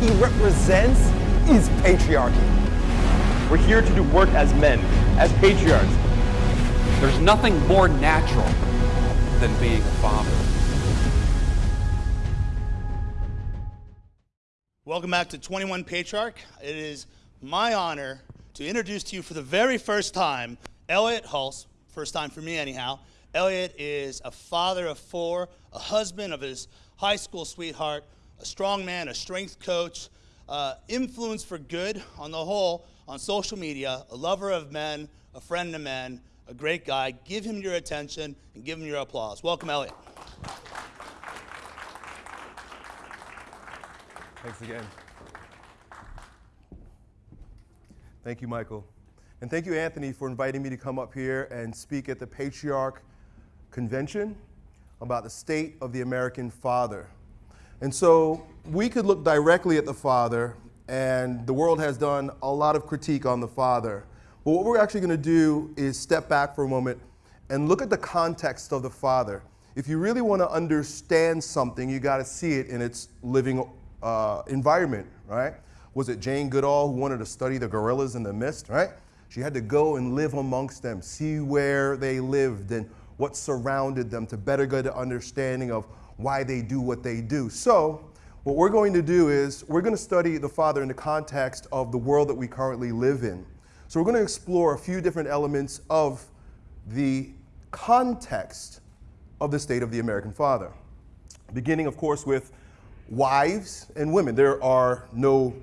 he represents is patriarchy. We're here to do work as men, as patriarchs. There's nothing more natural than being a father. Welcome back to 21 Patriarch. It is my honor to introduce to you for the very first time Elliot Hulse, first time for me anyhow. Elliot is a father of four, a husband of his high school sweetheart, a strong man, a strength coach, uh, influence for good on the whole on social media, a lover of men, a friend of men, a great guy. Give him your attention and give him your applause. Welcome, Elliot. Thanks again. Thank you, Michael. And thank you, Anthony, for inviting me to come up here and speak at the Patriarch Convention about the state of the American father. And so we could look directly at the father, and the world has done a lot of critique on the father. But what we're actually going to do is step back for a moment and look at the context of the father. If you really want to understand something, you got to see it in its living uh, environment, right? Was it Jane Goodall who wanted to study the gorillas in the mist, right? She had to go and live amongst them, see where they lived and what surrounded them to better get an understanding of why they do what they do. So, what we're going to do is we're going to study the Father in the context of the world that we currently live in. So, we're going to explore a few different elements of the context of the state of the American Father. Beginning, of course, with wives and women. There are no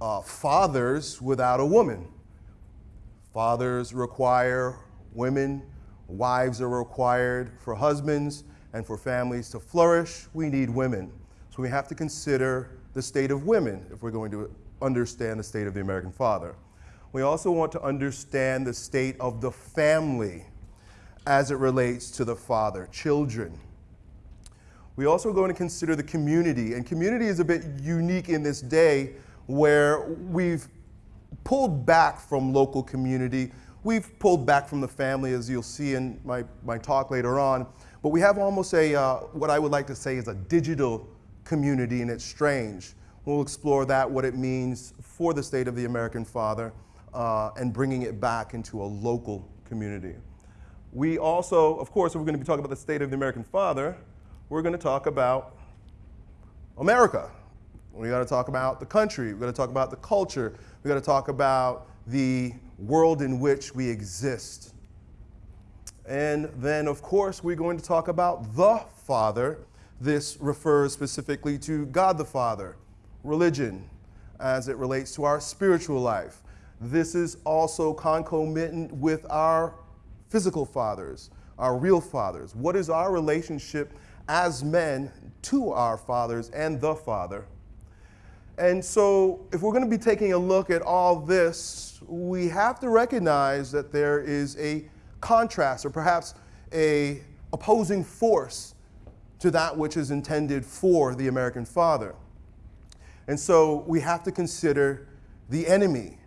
uh, fathers without a woman. Fathers require women, wives are required for husbands, and for families to flourish, we need women. So we have to consider the state of women if we're going to understand the state of the American father. We also want to understand the state of the family as it relates to the father, children, we also going to consider the community, and community is a bit unique in this day where we've pulled back from local community. We've pulled back from the family, as you'll see in my, my talk later on, but we have almost a, uh, what I would like to say is a digital community, and it's strange. We'll explore that, what it means for the state of the American father, uh, and bringing it back into a local community. We also, of course, we're going to be talking about the state of the American father, we're going to talk about America. We got to talk about the country. We got to talk about the culture. We got to talk about the world in which we exist. And then, of course, we're going to talk about the Father. This refers specifically to God the Father, religion, as it relates to our spiritual life. This is also concomitant with our physical fathers, our real fathers. What is our relationship as men to our fathers and the Father. And so, if we're going to be taking a look at all this, we have to recognize that there is a contrast or perhaps a opposing force to that which is intended for the American father. And so we have to consider the enemy.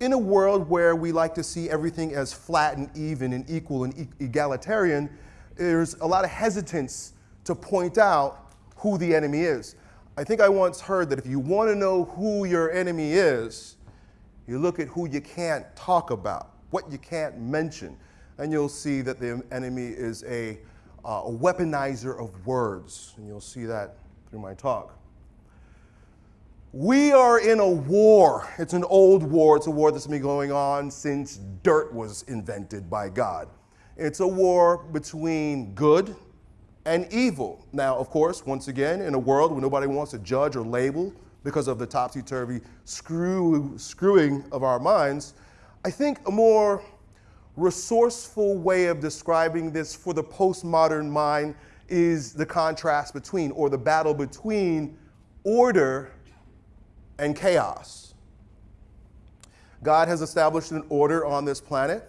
In a world where we like to see everything as flat and even and equal and egalitarian, there's a lot of hesitance to point out who the enemy is. I think I once heard that if you want to know who your enemy is, you look at who you can't talk about, what you can't mention, and you'll see that the enemy is a, uh, a weaponizer of words, and you'll see that through my talk. We are in a war. It's an old war. It's a war that's been going on since dirt was invented by God. It's a war between good and evil. Now, of course, once again, in a world where nobody wants to judge or label because of the topsy-turvy screw, screwing of our minds, I think a more resourceful way of describing this for the postmodern mind is the contrast between, or the battle between order and chaos. God has established an order on this planet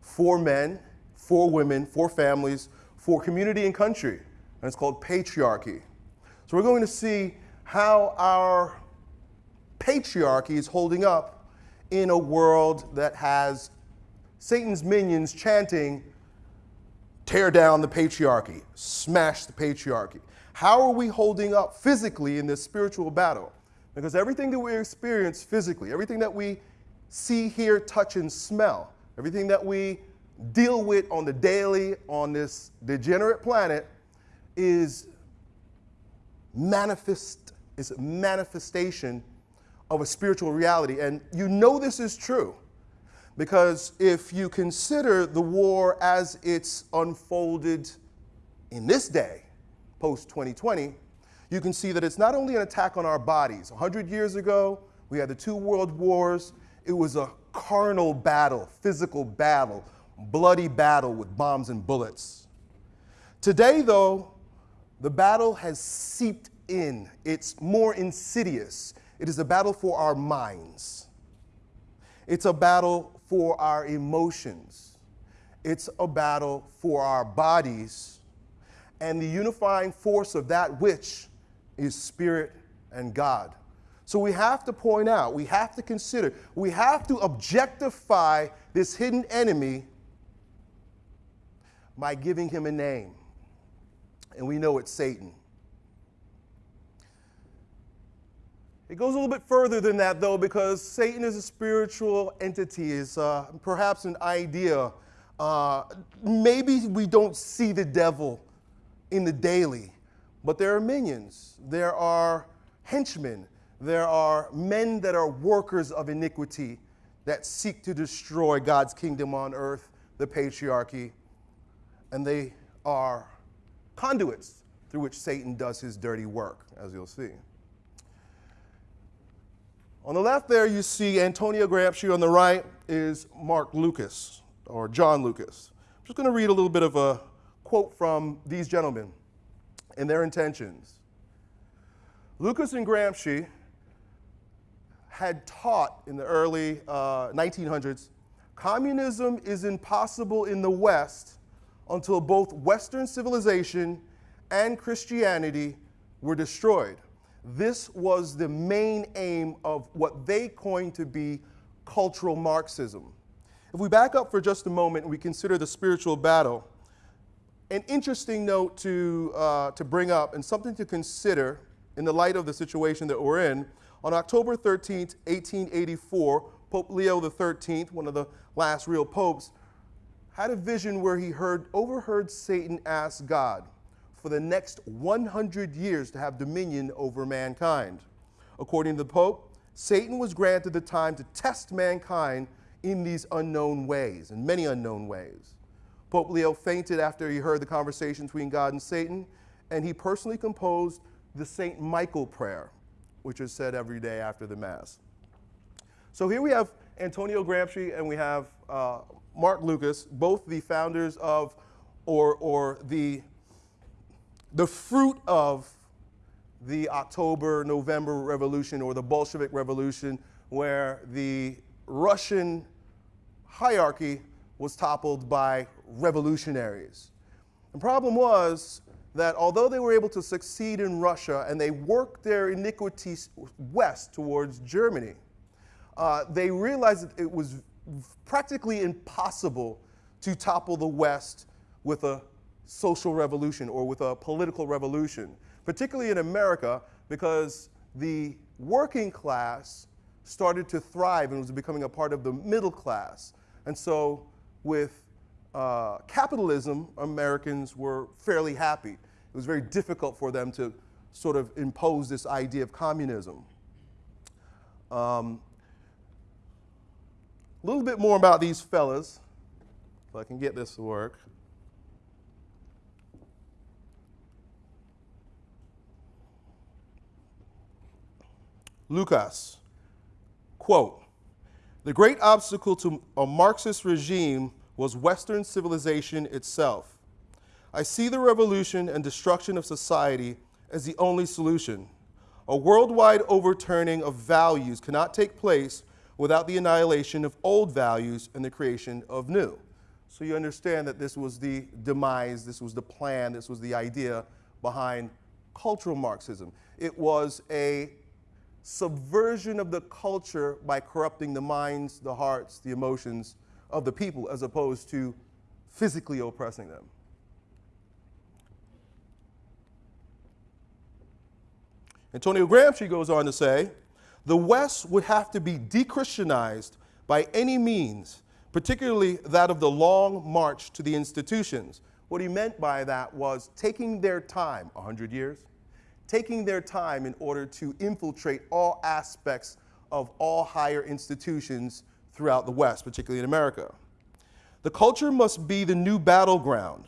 for men, for women, for families, for community and country, and it's called patriarchy. So we're going to see how our patriarchy is holding up in a world that has Satan's minions chanting, tear down the patriarchy, smash the patriarchy. How are we holding up physically in this spiritual battle? Because everything that we experience physically, everything that we see, hear, touch, and smell, everything that we deal with on the daily on this degenerate planet is manifest is a manifestation of a spiritual reality. And you know this is true because if you consider the war as it's unfolded in this day, post 2020, you can see that it's not only an attack on our bodies. 100 years ago, we had the two world wars. It was a carnal battle, physical battle, bloody battle with bombs and bullets. Today, though, the battle has seeped in. It's more insidious. It is a battle for our minds. It's a battle for our emotions. It's a battle for our bodies and the unifying force of that which is spirit and God. So we have to point out, we have to consider, we have to objectify this hidden enemy by giving him a name. And we know it's Satan. It goes a little bit further than that, though, because Satan is a spiritual entity, is uh, perhaps an idea. Uh, maybe we don't see the devil in the daily, but there are minions, there are henchmen, there are men that are workers of iniquity that seek to destroy God's kingdom on earth, the patriarchy, and they are conduits through which Satan does his dirty work, as you'll see. On the left there, you see Antonio Gramsci. On the right is Mark Lucas, or John Lucas. I'm just going to read a little bit of a quote from these gentlemen and their intentions. Lucas and Gramsci had taught in the early uh, 1900s communism is impossible in the West until both Western civilization and Christianity were destroyed. This was the main aim of what they coined to be cultural Marxism. If we back up for just a moment and we consider the spiritual battle, an interesting note to, uh, to bring up and something to consider in the light of the situation that we're in, on October 13, 1884, Pope Leo XIII, one of the last real popes, had a vision where he heard, overheard Satan ask God, for the next 100 years to have dominion over mankind. According to the Pope, Satan was granted the time to test mankind in these unknown ways, in many unknown ways. Pope Leo fainted after he heard the conversation between God and Satan, and he personally composed the St. Michael prayer, which is said every day after the Mass. So here we have Antonio Gramsci and we have uh, Mark Lucas, both the founders of, or, or the the fruit of the October, November revolution or the Bolshevik revolution, where the Russian hierarchy was toppled by revolutionaries. The problem was that although they were able to succeed in Russia and they worked their iniquities west towards Germany, uh, they realized that it was practically impossible to topple the West with a social revolution or with a political revolution, particularly in America, because the working class started to thrive and was becoming a part of the middle class. And so with uh, capitalism, Americans were fairly happy. It was very difficult for them to sort of impose this idea of communism. Um, a little bit more about these fellas, if I can get this to work. Lucas, quote, the great obstacle to a Marxist regime was Western civilization itself. I see the revolution and destruction of society as the only solution. A worldwide overturning of values cannot take place without the annihilation of old values and the creation of new. So you understand that this was the demise, this was the plan, this was the idea behind cultural Marxism. It was a subversion of the culture by corrupting the minds, the hearts, the emotions of the people as opposed to physically oppressing them. Antonio Gramsci goes on to say, The West would have to be de-Christianized by any means, particularly that of the long march to the institutions. What he meant by that was taking their time, 100 years, taking their time in order to infiltrate all aspects of all higher institutions throughout the West, particularly in America. The culture must be the new battleground.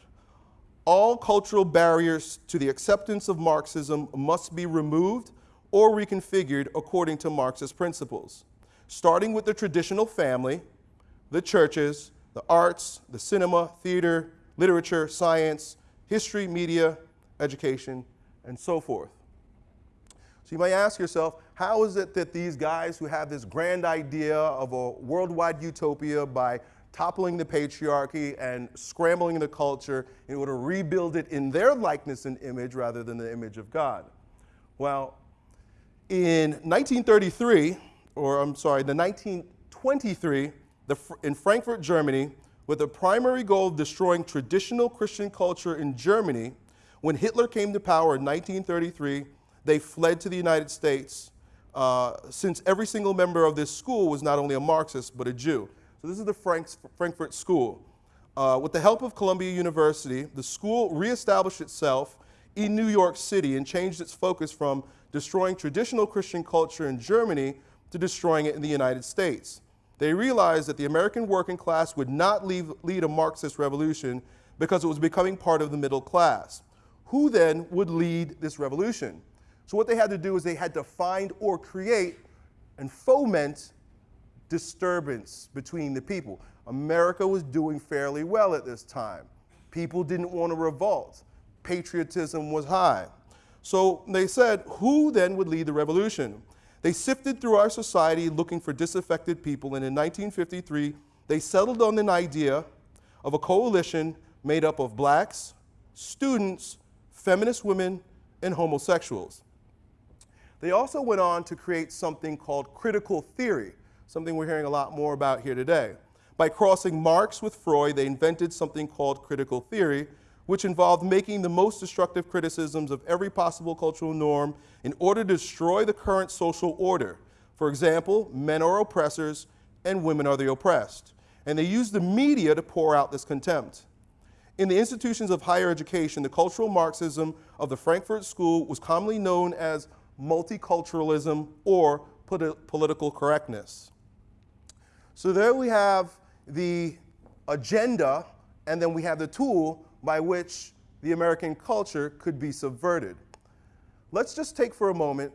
All cultural barriers to the acceptance of Marxism must be removed or reconfigured according to Marxist principles, starting with the traditional family, the churches, the arts, the cinema, theater, literature, science, history, media, education, and so forth. So you might ask yourself, how is it that these guys who have this grand idea of a worldwide utopia by toppling the patriarchy and scrambling the culture in order to rebuild it in their likeness and image rather than the image of God? Well, in 1933, or I'm sorry, the 1923, the, in Frankfurt, Germany, with the primary goal of destroying traditional Christian culture in Germany, when Hitler came to power in 1933, they fled to the United States uh, since every single member of this school was not only a Marxist, but a Jew. So this is the Franks, Frankfurt School. Uh, with the help of Columbia University, the school reestablished itself in New York City and changed its focus from destroying traditional Christian culture in Germany to destroying it in the United States. They realized that the American working class would not leave, lead a Marxist revolution because it was becoming part of the middle class. Who then would lead this revolution? So what they had to do is they had to find or create and foment disturbance between the people. America was doing fairly well at this time. People didn't want to revolt. Patriotism was high. So they said, who then would lead the revolution? They sifted through our society looking for disaffected people, and in 1953, they settled on an idea of a coalition made up of blacks, students, feminist women, and homosexuals. They also went on to create something called critical theory, something we're hearing a lot more about here today. By crossing Marx with Freud, they invented something called critical theory, which involved making the most destructive criticisms of every possible cultural norm in order to destroy the current social order. For example, men are oppressors and women are the oppressed. And they used the media to pour out this contempt. In the institutions of higher education, the cultural Marxism of the Frankfurt School was commonly known as multiculturalism, or political correctness. So there we have the agenda, and then we have the tool by which the American culture could be subverted. Let's just take for a moment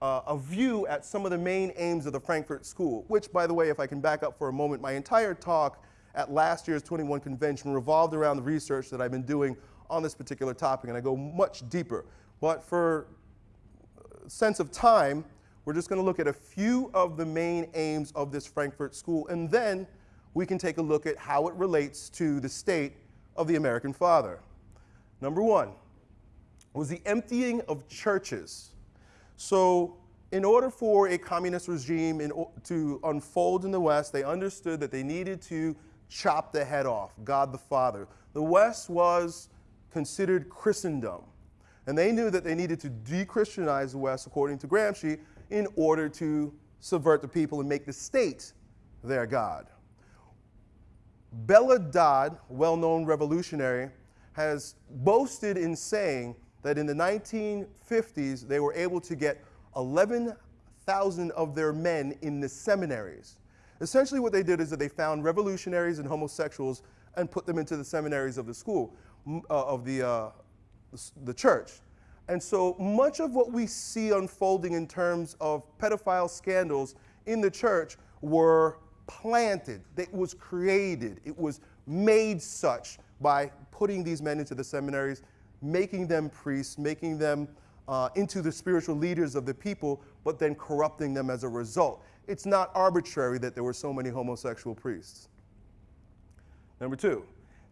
uh, a view at some of the main aims of the Frankfurt School, which, by the way, if I can back up for a moment, my entire talk at last year's 21 convention revolved around the research that I've been doing on this particular topic, and I go much deeper. But for uh, sense of time, we're just going to look at a few of the main aims of this Frankfurt School, and then we can take a look at how it relates to the state of the American father. Number one was the emptying of churches. So in order for a communist regime in, to unfold in the West, they understood that they needed to chop the head off, God the Father. The West was considered Christendom. And they knew that they needed to de-Christianize the West, according to Gramsci, in order to subvert the people and make the state their God. Bella Dodd, well-known revolutionary, has boasted in saying that in the 1950s, they were able to get 11,000 of their men in the seminaries. Essentially what they did is that they found revolutionaries and homosexuals and put them into the seminaries of the school, uh, of the, uh, the church. And so much of what we see unfolding in terms of pedophile scandals in the church were planted, it was created, it was made such by putting these men into the seminaries, making them priests, making them uh, into the spiritual leaders of the people, but then corrupting them as a result. It's not arbitrary that there were so many homosexual priests. Number two,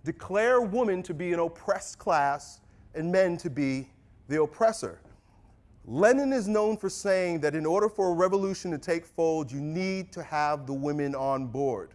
declare women to be an oppressed class and men to be the oppressor. Lenin is known for saying that in order for a revolution to take fold, you need to have the women on board.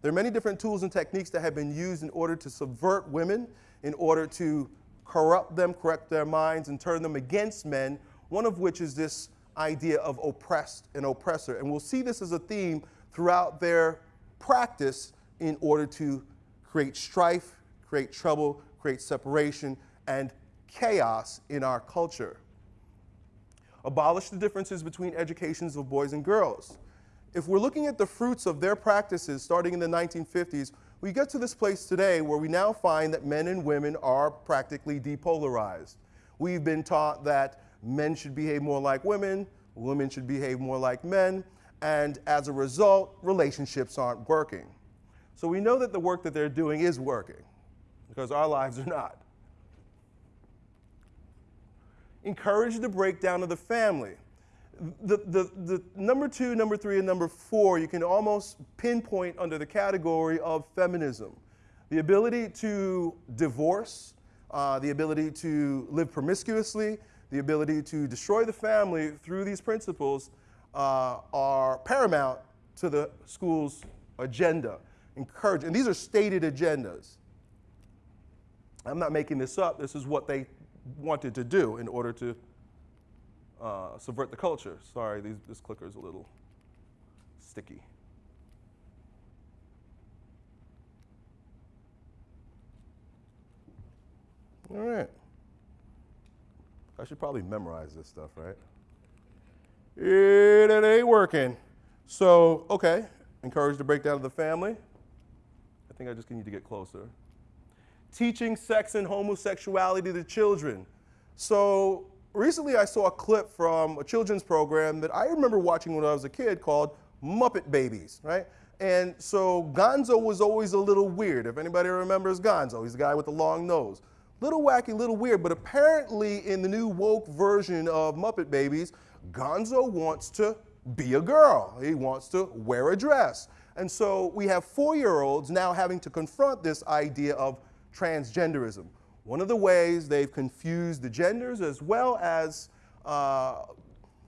There are many different tools and techniques that have been used in order to subvert women, in order to corrupt them, correct their minds, and turn them against men, one of which is this idea of oppressed and oppressor. And we'll see this as a theme throughout their practice in order to create strife, create trouble, create separation, and chaos in our culture. Abolish the differences between educations of boys and girls. If we're looking at the fruits of their practices starting in the 1950s, we get to this place today where we now find that men and women are practically depolarized. We've been taught that men should behave more like women, women should behave more like men, and as a result, relationships aren't working. So we know that the work that they're doing is working because our lives are not. Encourage the breakdown of the family. The, the, the number two, number three, and number four, you can almost pinpoint under the category of feminism. The ability to divorce, uh, the ability to live promiscuously, the ability to destroy the family through these principles uh, are paramount to the school's agenda. Encourage, and these are stated agendas. I'm not making this up. This is what they wanted to do in order to uh, subvert the culture. Sorry, these, this clicker is a little sticky. All right. I should probably memorize this stuff, right? It, ain't working. So, okay, encourage the breakdown of the family. I think I just need to get closer. Teaching sex and homosexuality to children. So, recently I saw a clip from a children's program that I remember watching when I was a kid called Muppet Babies, right? And so Gonzo was always a little weird. If anybody remembers Gonzo, he's the guy with the long nose. Little wacky, little weird, but apparently in the new woke version of Muppet Babies, Gonzo wants to be a girl. He wants to wear a dress. And so we have four-year-olds now having to confront this idea of transgenderism. One of the ways they've confused the genders as well as uh,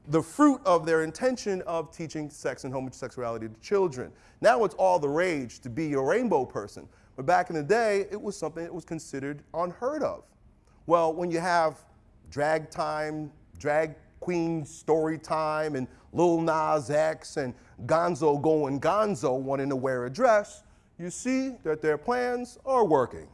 the fruit of their intention of teaching sex and homosexuality to children. Now it's all the rage to be a rainbow person. But back in the day, it was something that was considered unheard of. Well, when you have drag time, drag queen story time, and Lil Nas X and Gonzo going Gonzo wanting to wear a dress, you see that their plans are working.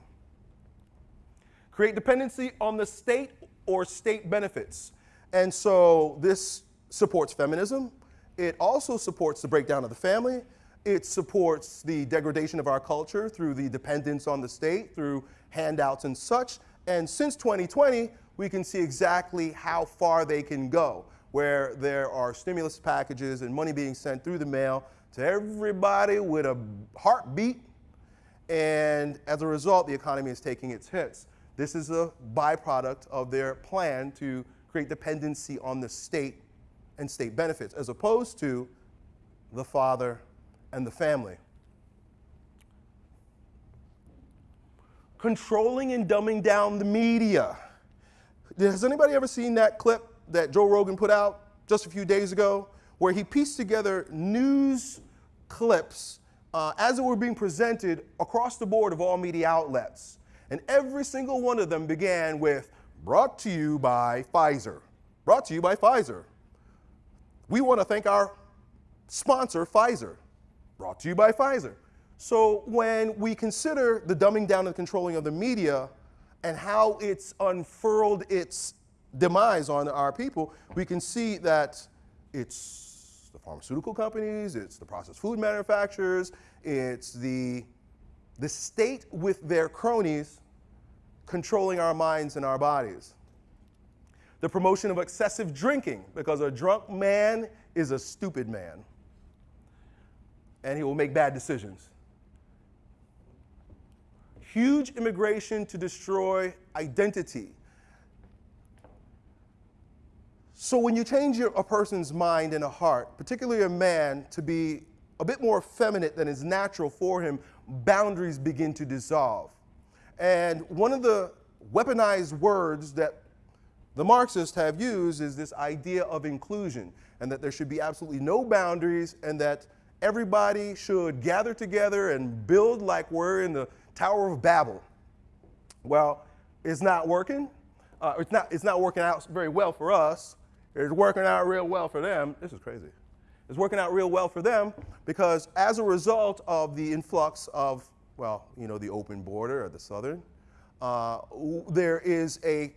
Create dependency on the state or state benefits. And so this supports feminism. It also supports the breakdown of the family. It supports the degradation of our culture through the dependence on the state, through handouts and such. And since 2020, we can see exactly how far they can go, where there are stimulus packages and money being sent through the mail to everybody with a heartbeat. And as a result, the economy is taking its hits. This is a byproduct of their plan to create dependency on the state and state benefits, as opposed to the father and the family. Controlling and dumbing down the media. Has anybody ever seen that clip that Joe Rogan put out just a few days ago, where he pieced together news clips uh, as it were being presented across the board of all media outlets? And every single one of them began with, brought to you by Pfizer. Brought to you by Pfizer. We want to thank our sponsor, Pfizer. Brought to you by Pfizer. So when we consider the dumbing down and controlling of the media and how it's unfurled its demise on our people, we can see that it's the pharmaceutical companies, it's the processed food manufacturers, it's the, the state with their cronies controlling our minds and our bodies. The promotion of excessive drinking, because a drunk man is a stupid man and he will make bad decisions. Huge immigration to destroy identity. So when you change your, a person's mind and a heart, particularly a man, to be a bit more effeminate than is natural for him, boundaries begin to dissolve. And one of the weaponized words that the Marxists have used is this idea of inclusion, and that there should be absolutely no boundaries, and that everybody should gather together and build like we're in the Tower of Babel. Well, it's not working. Uh, it's, not, it's not working out very well for us. It's working out real well for them. This is crazy. It's working out real well for them because as a result of the influx of, well, you know, the open border or the southern, uh, there is a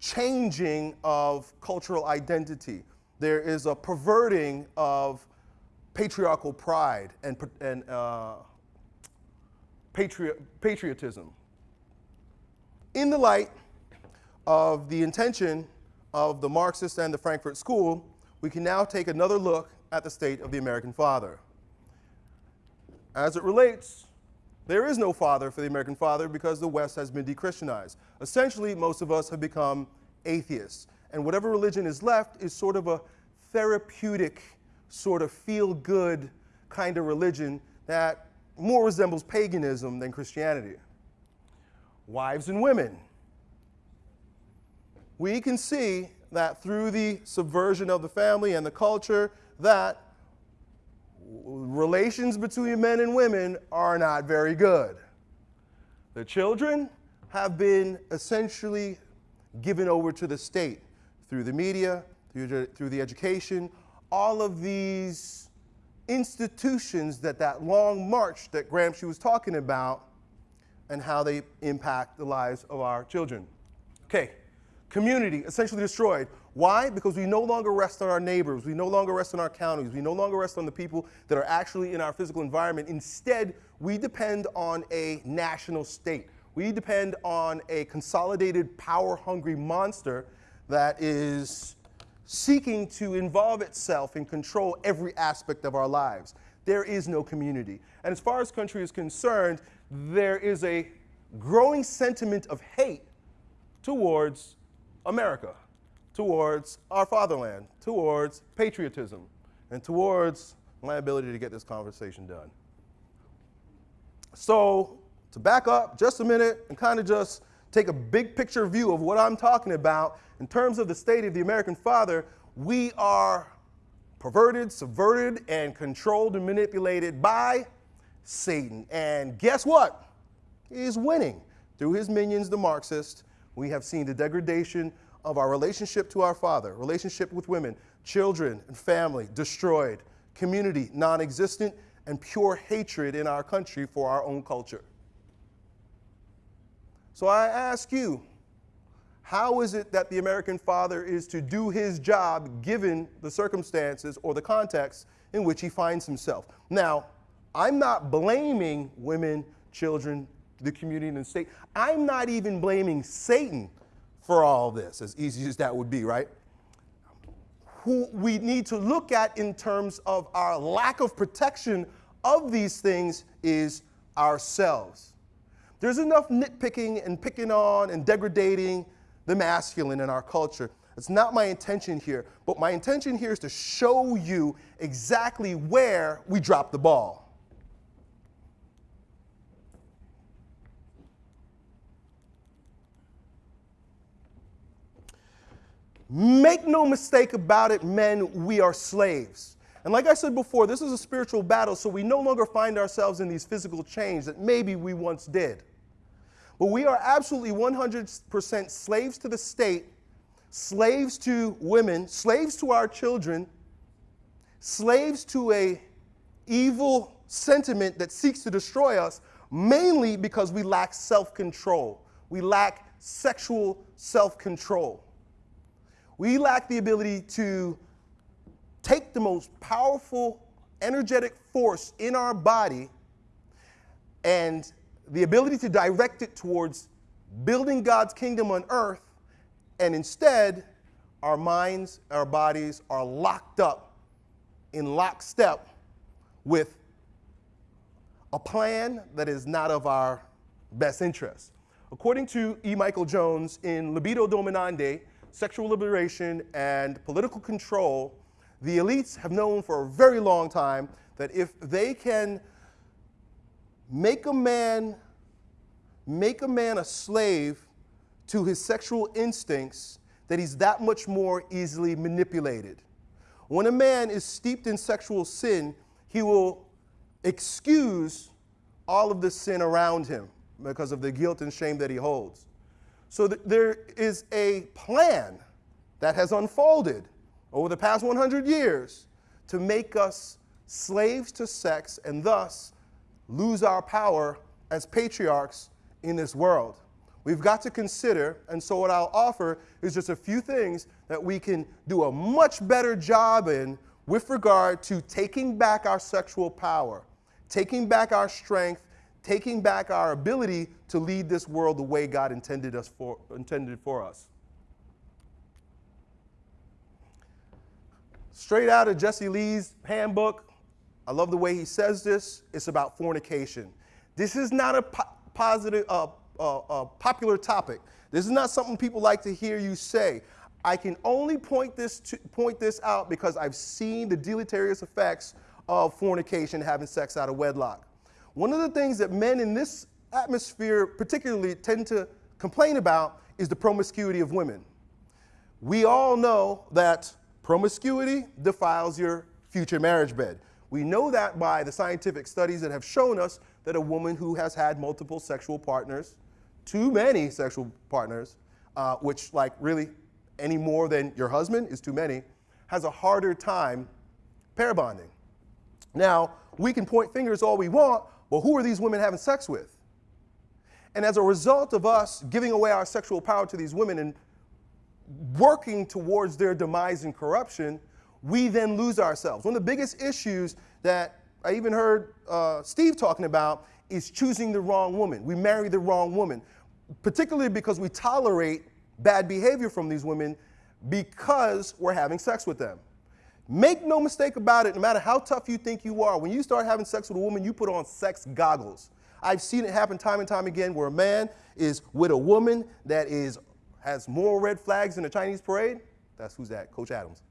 changing of cultural identity. There is a perverting of patriarchal pride and, and uh, patriot, patriotism. In the light of the intention of the Marxist and the Frankfurt School, we can now take another look at the state of the American father. As it relates, there is no father for the American father because the West has been de-Christianized. Essentially, most of us have become atheists. And whatever religion is left is sort of a therapeutic, sort of feel-good kind of religion that more resembles paganism than Christianity. Wives and women. We can see that through the subversion of the family and the culture that relations between men and women are not very good. The children have been essentially given over to the state through the media, through, through the education, all of these institutions that that long march that Gramsci was talking about and how they impact the lives of our children. Okay, community essentially destroyed. Why? Because we no longer rest on our neighbors, we no longer rest on our counties, we no longer rest on the people that are actually in our physical environment. Instead, we depend on a national state. We depend on a consolidated, power-hungry monster that is seeking to involve itself and control every aspect of our lives. There is no community. And as far as country is concerned, there is a growing sentiment of hate towards America, towards our fatherland, towards patriotism, and towards my ability to get this conversation done. So to back up just a minute and kind of just take a big picture view of what I'm talking about in terms of the state of the American father, we are perverted, subverted, and controlled and manipulated by Satan. And guess what? He's winning. Through his minions, the Marxists, we have seen the degradation of our relationship to our Father, relationship with women, children and family destroyed, community non existent, and pure hatred in our country for our own culture. So I ask you, how is it that the American father is to do his job given the circumstances or the context in which he finds himself? Now, I'm not blaming women, children, the community, and the state. I'm not even blaming Satan for all this, as easy as that would be, right? Who we need to look at in terms of our lack of protection of these things is ourselves. There's enough nitpicking and picking on and degrading the masculine in our culture. It's not my intention here, but my intention here is to show you exactly where we dropped the ball. Make no mistake about it, men, we are slaves. And like I said before, this is a spiritual battle, so we no longer find ourselves in these physical chains that maybe we once did. But we are absolutely 100% slaves to the state, slaves to women, slaves to our children, slaves to a evil sentiment that seeks to destroy us, mainly because we lack self-control. We lack sexual self-control. We lack the ability to take the most powerful, energetic force in our body and the ability to direct it towards building God's kingdom on earth, and instead, our minds, our bodies are locked up in lockstep with a plan that is not of our best interest. According to E. Michael Jones in Libido Dominandi, Sexual Liberation and Political Control, the elites have known for a very long time that if they can make a man make a man a slave to his sexual instincts that he's that much more easily manipulated. When a man is steeped in sexual sin, he will excuse all of the sin around him because of the guilt and shame that he holds. So th there is a plan that has unfolded over the past 100 years to make us slaves to sex and thus lose our power as patriarchs in this world. We've got to consider, and so what I'll offer is just a few things that we can do a much better job in with regard to taking back our sexual power, taking back our strength, taking back our ability to lead this world the way God intended, us for, intended for us. Straight out of Jesse Lee's handbook, I love the way he says this. It's about fornication. This is not a po- positive, uh, uh, uh, popular topic. This is not something people like to hear you say. I can only point this, to, point this out because I've seen the deleterious effects of fornication, having sex out of wedlock. One of the things that men in this atmosphere particularly tend to complain about is the promiscuity of women. We all know that promiscuity defiles your future marriage bed. We know that by the scientific studies that have shown us that a woman who has had multiple sexual partners, too many sexual partners, uh, which, like, really any more than your husband is too many, has a harder time pair bonding. Now, we can point fingers all we want, but who are these women having sex with? And as a result of us giving away our sexual power to these women and working towards their demise and corruption, we then lose ourselves. One of the biggest issues that I even heard uh, Steve talking about is choosing the wrong woman. We marry the wrong woman, particularly because we tolerate bad behavior from these women because we're having sex with them. Make no mistake about it, no matter how tough you think you are, when you start having sex with a woman, you put on sex goggles. I've seen it happen time and time again where a man is with a woman that is has more red flags in the Chinese parade. That's who's that? Coach Adams.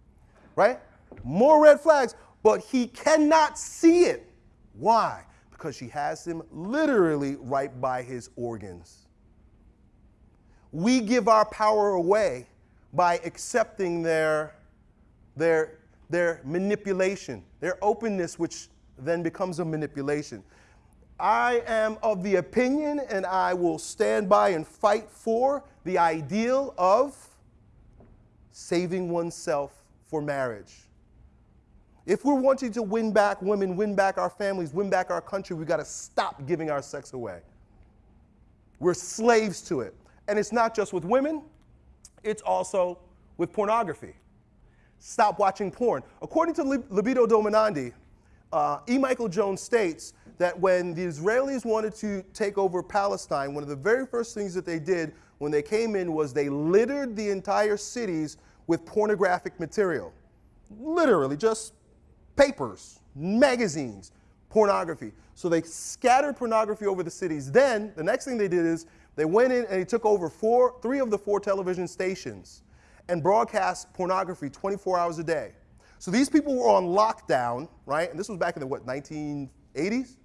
Right? More red flags, but he cannot see it. Why? Because she has him literally right by his organs. We give our power away by accepting their, their, their manipulation, their openness, which then becomes a manipulation. I am of the opinion, and I will stand by and fight for the ideal of saving oneself for marriage. If we're wanting to win back women, win back our families, win back our country, we've got to stop giving our sex away. We're slaves to it. And it's not just with women, it's also with pornography. Stop watching porn. According to Libido Dominandi, uh, E. Michael Jones states that when the Israelis wanted to take over Palestine, one of the very first things that they did when they came in was they littered the entire cities with pornographic material. Literally, just papers, magazines, pornography. So they scattered pornography over the cities. Then, the next thing they did is they went in and they took over four, three of the four television stations and broadcast pornography 24 hours a day. So these people were on lockdown, right? And this was back in the, what, 1980s?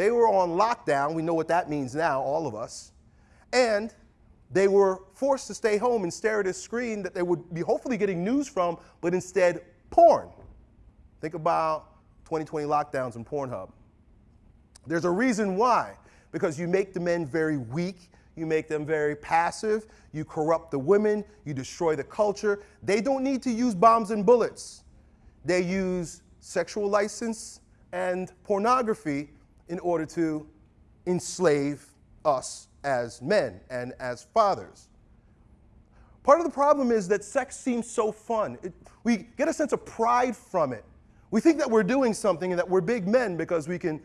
They were on lockdown. We know what that means now, all of us. And they were forced to stay home and stare at a screen that they would be hopefully getting news from, but instead porn. Think about 2020 lockdowns and Pornhub. There's a reason why, because you make the men very weak, you make them very passive, you corrupt the women, you destroy the culture. They don't need to use bombs and bullets. They use sexual license and pornography in order to enslave us as men and as fathers. Part of the problem is that sex seems so fun. It, we get a sense of pride from it. We think that we're doing something and that we're big men because we can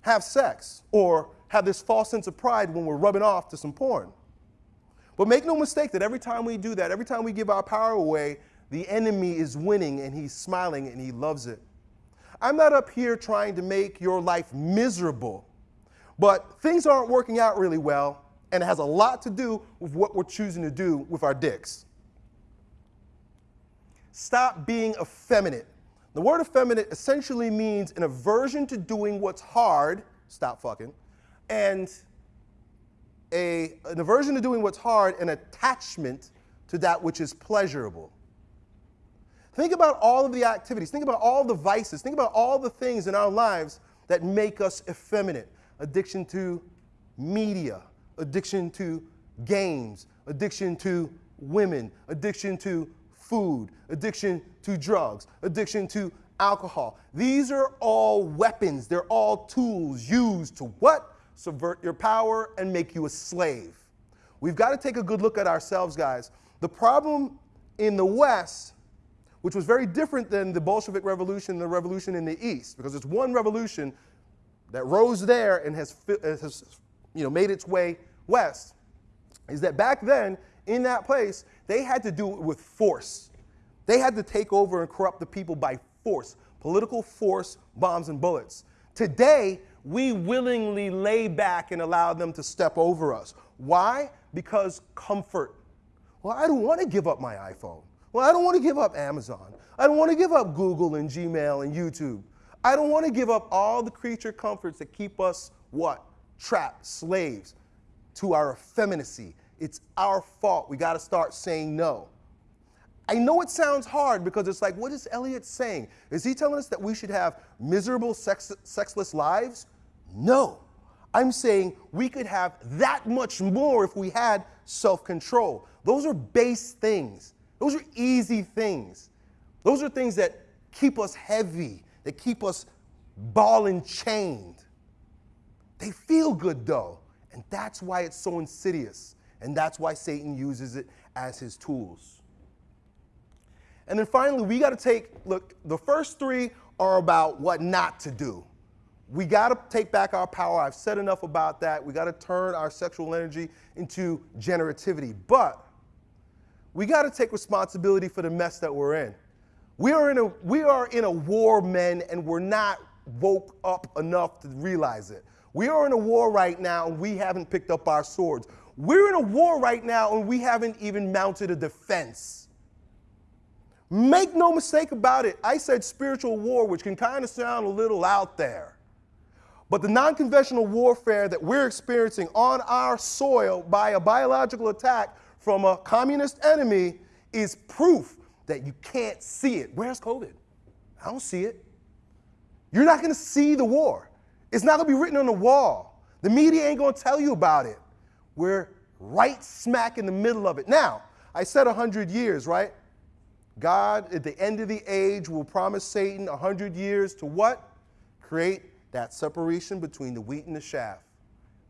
have sex or have this false sense of pride when we're rubbing off to some porn. But make no mistake that every time we do that, every time we give our power away, the enemy is winning and he's smiling and he loves it. I'm not up here trying to make your life miserable, but things aren't working out really well, and it has a lot to do with what we're choosing to do with our dicks. Stop being effeminate. The word effeminate essentially means an aversion to doing what's hard, stop fucking, and a, an aversion to doing what's hard, an attachment to that which is pleasurable. Think about all of the activities, think about all the vices, think about all the things in our lives that make us effeminate. Addiction to media, addiction to games, addiction to women, addiction to food, addiction to drugs, addiction to alcohol. These are all weapons. They're all tools used to what? Subvert your power and make you a slave. We've got to take a good look at ourselves, guys. The problem in the West, which was very different than the Bolshevik Revolution and the revolution in the East, because it's one revolution that rose there and has, uh, has you know, made its way west, is that back then, in that place, they had to do it with force. They had to take over and corrupt the people by force, political force, bombs, and bullets. Today, we willingly lay back and allow them to step over us. Why? Because comfort. Well, I don't want to give up my iPhone. Well, I don't want to give up Amazon. I don't want to give up Google and Gmail and YouTube. I don't want to give up all the creature comforts that keep us what? Trapped, slaves to our effeminacy. It's our fault. We got to start saying no. I know it sounds hard because it's like, what is Elliot saying? Is he telling us that we should have miserable, sex, sexless lives? No. I'm saying we could have that much more if we had self control. Those are base things, those are easy things. Those are things that keep us heavy, that keep us ball and chained. They feel good though, and that's why it's so insidious, and that's why Satan uses it as his tools. And then finally, we got to take look, the first three are about what not to do. We got to take back our power. I've said enough about that. We got to turn our sexual energy into generativity. But we got to take responsibility for the mess that we're in. We are in a, we are in a war, men, and we're not woke up enough to realize it. We are in a war right now, and we haven't picked up our swords. We're in a war right now, and we haven't even mounted a defense. Make no mistake about it. I said spiritual war, which can kind of sound a little out there. But the non conventional warfare that we're experiencing on our soil by a biological attack from a communist enemy is proof that you can't see it. Where's COVID? I don't see it. You're not going to see the war. It's not going to be written on the wall. The media ain't going to tell you about it. We're right smack in the middle of it. Now, I said 100 years, right? God, at the end of the age, will promise Satan 100 years to what? Create that separation between the wheat and the chaff.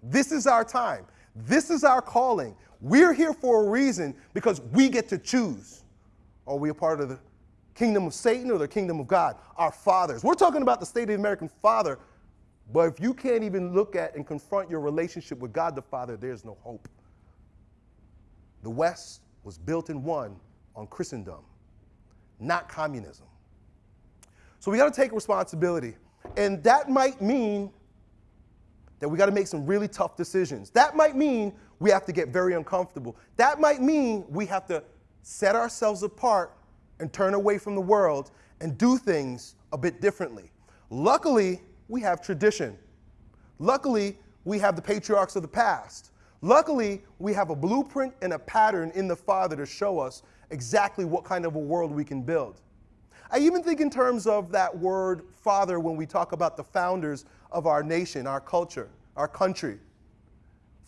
This is our time. This is our calling. We're here for a reason because we get to choose. Are we a part of the kingdom of Satan or the kingdom of God? Our fathers. We're talking about the state of the American father, but if you can't even look at and confront your relationship with God the Father, there's no hope. The West was built and won on Christendom not communism. So we got to take responsibility. And that might mean that we got to make some really tough decisions. That might mean we have to get very uncomfortable. That might mean we have to set ourselves apart and turn away from the world and do things a bit differently. Luckily, we have tradition. Luckily, we have the patriarchs of the past. Luckily, we have a blueprint and a pattern in the Father to show us exactly what kind of a world we can build. I even think in terms of that word father when we talk about the founders of our nation, our culture, our country.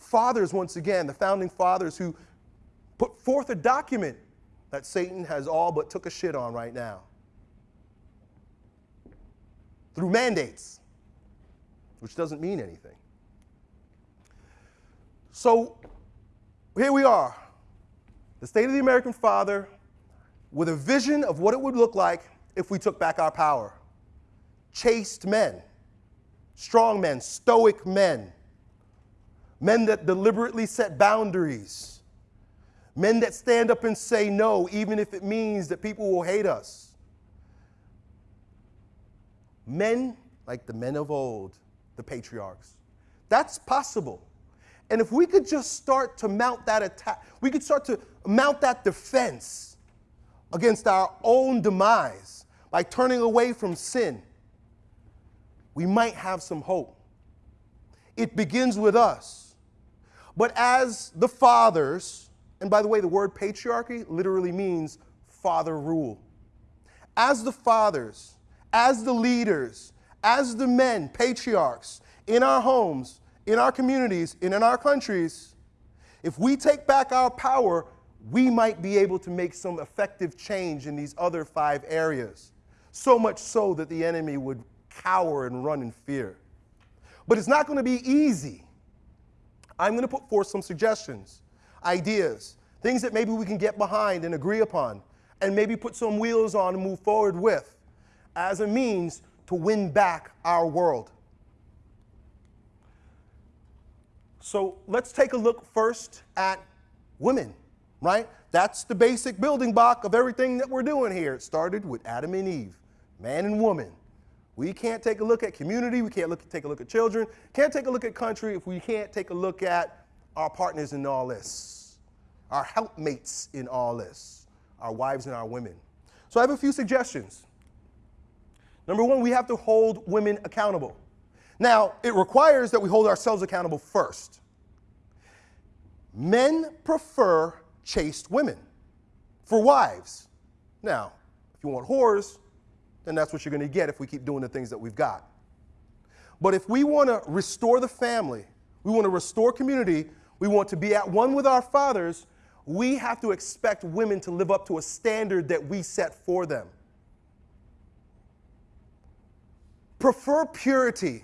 Fathers, once again, the founding fathers who put forth a document that Satan has all but took a shit on right now. Through mandates, which doesn't mean anything. So here we are, the state of the American father with a vision of what it would look like if we took back our power. Chaste men, strong men, stoic men, men that deliberately set boundaries, men that stand up and say no, even if it means that people will hate us. Men like the men of old, the patriarchs. That's possible. And if we could just start to mount that attack, we could start to mount that defense against our own demise by turning away from sin, we might have some hope. It begins with us. But as the fathers, and by the way, the word patriarchy literally means father rule. As the fathers, as the leaders, as the men, patriarchs in our homes, in our communities, and in our countries, if we take back our power, we might be able to make some effective change in these other five areas. So much so that the enemy would cower and run in fear. But it's not going to be easy. I'm going to put forth some suggestions, ideas, things that maybe we can get behind and agree upon, and maybe put some wheels on and move forward with as a means to win back our world. So let's take a look first at women, right? That's the basic building block of everything that we're doing here. It started with Adam and Eve, man and woman. We can't take a look at community, we can't look, take a look at children, can't take a look at country if we can't take a look at our partners in all this, our helpmates in all this, our wives and our women. So I have a few suggestions. Number one, we have to hold women accountable. Now, it requires that we hold ourselves accountable first. Men prefer chaste women for wives. Now, if you want whores, then that's what you're going to get if we keep doing the things that we've got. But if we want to restore the family, we want to restore community, we want to be at one with our fathers, we have to expect women to live up to a standard that we set for them. Prefer purity.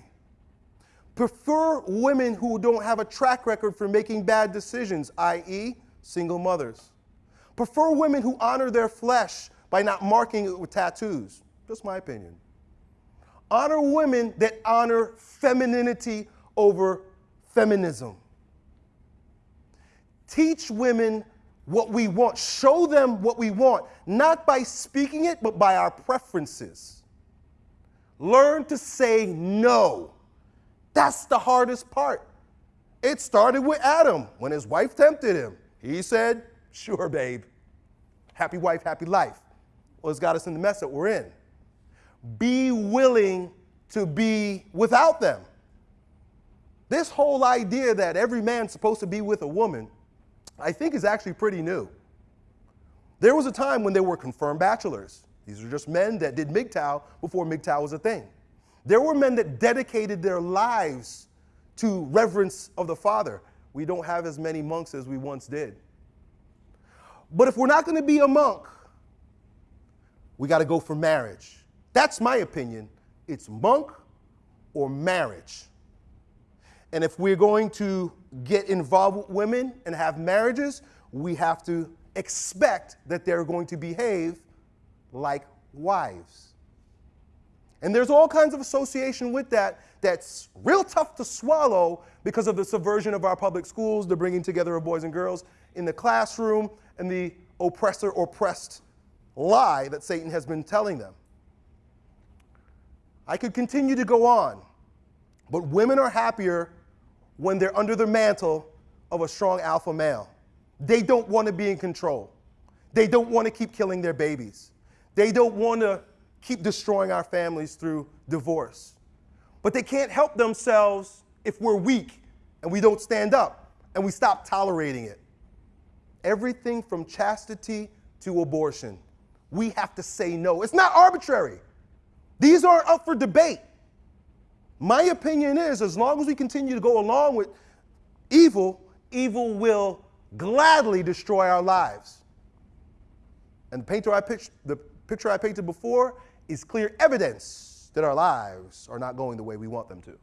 Prefer women who don't have a track record for making bad decisions, i.e., single mothers. Prefer women who honor their flesh by not marking it with tattoos. Just my opinion. Honor women that honor femininity over feminism. Teach women what we want. Show them what we want, not by speaking it, but by our preferences. Learn to say no. That's the hardest part. It started with Adam when his wife tempted him. He said, Sure, babe. Happy wife, happy life. Well, it's got us in the mess that we're in. Be willing to be without them. This whole idea that every man's supposed to be with a woman, I think is actually pretty new. There was a time when there were confirmed bachelors. These were just men that did MGTOW before MGTOW was a thing. There were men that dedicated their lives to reverence of the Father. We don't have as many monks as we once did. But if we're not going to be a monk, we got to go for marriage. That's my opinion. It's monk or marriage. And if we're going to get involved with women and have marriages, we have to expect that they're going to behave like wives. And there's all kinds of association with that that's real tough to swallow because of the subversion of our public schools, the bringing together of boys and girls in the classroom, and the oppressor oppressed lie that Satan has been telling them. I could continue to go on, but women are happier when they're under the mantle of a strong alpha male. They don't want to be in control. They don't want to keep killing their babies. They don't want to keep destroying our families through divorce. But they can't help themselves if we're weak and we don't stand up and we stop tolerating it. Everything from chastity to abortion, we have to say no. It's not arbitrary. These aren't up for debate. My opinion is as long as we continue to go along with evil, evil will gladly destroy our lives. And the, painter I pitched, the picture I painted before is clear evidence that our lives are not going the way we want them to.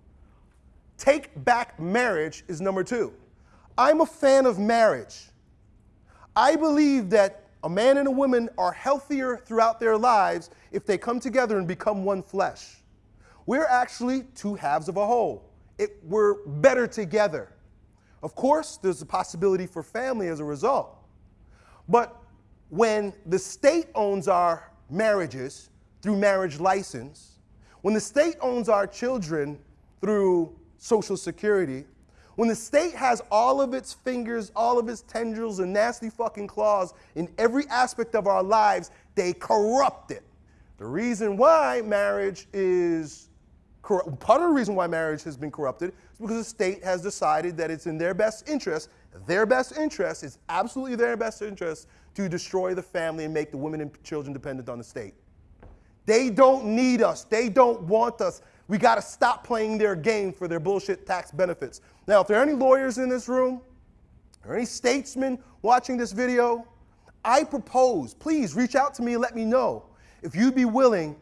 Take back marriage is number two. I'm a fan of marriage. I believe that a man and a woman are healthier throughout their lives if they come together and become one flesh. We're actually two halves of a whole. It, we're better together. Of course, there's a possibility for family as a result. But when the state owns our marriages through marriage license, when the state owns our children through Social Security, when the state has all of its fingers, all of its tendrils, and nasty fucking claws in every aspect of our lives, they corrupt it. The reason why marriage is corrupt, part of the reason why marriage has been corrupted is because the state has decided that it's in their best interest, their best interest, is absolutely their best interest to destroy the family and make the women and children dependent on the state. They don't need us. They don't want us. We got to stop playing their game for their bullshit tax benefits. Now, if there are any lawyers in this room, or any statesmen watching this video, I propose, please reach out to me and let me know if you'd be willing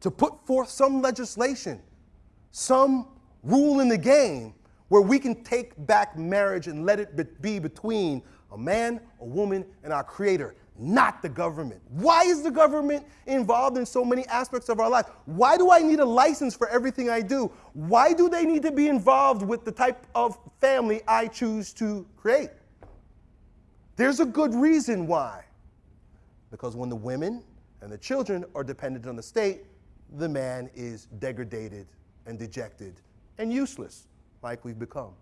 to put forth some legislation, some rule in the game where we can take back marriage and let it be between a man, a woman, and our creator, not the government. Why is the government involved in so many aspects of our life? Why do I need a license for everything I do? Why do they need to be involved with the type of family I choose to create? There's a good reason why. Because when the women and the children are dependent on the state, the man is degraded and dejected and useless, like we've become.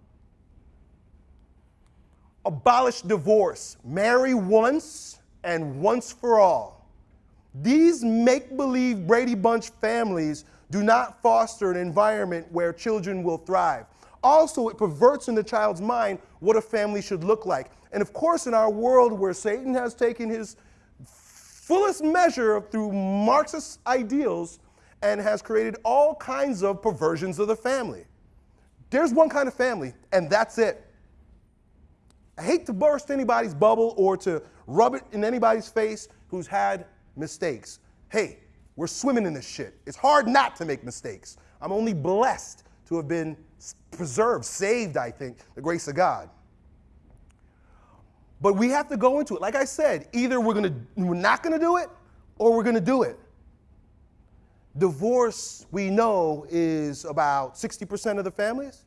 Abolish divorce. Marry once and once for all. These make believe Brady Bunch families do not foster an environment where children will thrive. Also, it perverts in the child's mind what a family should look like. And of course, in our world where Satan has taken his fullest measure through Marxist ideals and has created all kinds of perversions of the family. There's one kind of family, and that's it. I hate to burst anybody's bubble or to rub it in anybody's face who's had mistakes. Hey, we're swimming in this shit. It's hard not to make mistakes. I'm only blessed to have been preserved, saved, I think, the grace of God. But we have to go into it. Like I said, either we're gonna we're not gonna do it or we're gonna do it. Divorce, we know, is about 60% of the families.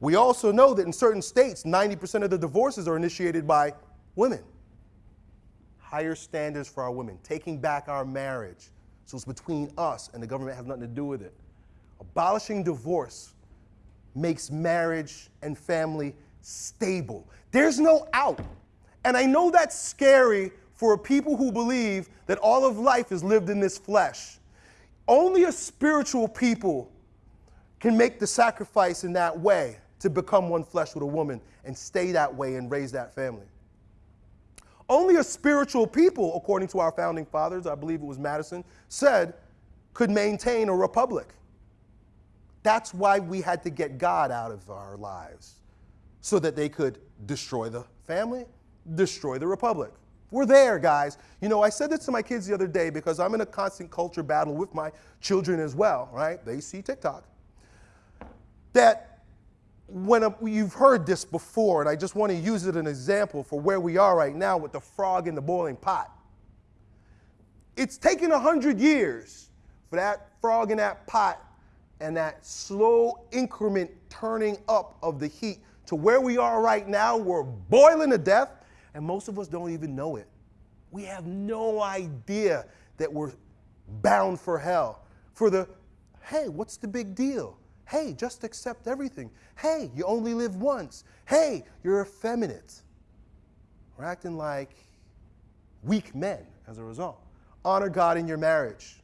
We also know that in certain states, 90% of the divorces are initiated by women. Higher standards for our women, taking back our marriage. So it's between us and the government has nothing to do with it. Abolishing divorce makes marriage and family stable. There's no out. And I know that's scary for people who believe that all of life is lived in this flesh. Only a spiritual people can make the sacrifice in that way to become one flesh with a woman and stay that way and raise that family. Only a spiritual people, according to our founding fathers, I believe it was Madison, said, could maintain a republic. That's why we had to get God out of our lives, so that they could destroy the family, destroy the republic. We're there, guys. You know, I said this to my kids the other day because I'm in a constant culture battle with my children as well, right? They see TikTok. That when a, you've heard this before, and I just want to use it as an example for where we are right now with the frog in the boiling pot. It's taken 100 years for that frog in that pot and that slow increment turning up of the heat to where we are right now. We're boiling to death, and most of us don't even know it. We have no idea that we're bound for hell. For the, hey, what's the big deal? Hey, just accept everything. Hey, you only live once. Hey, you're effeminate. We're acting like weak men as a result. Honor God in your marriage.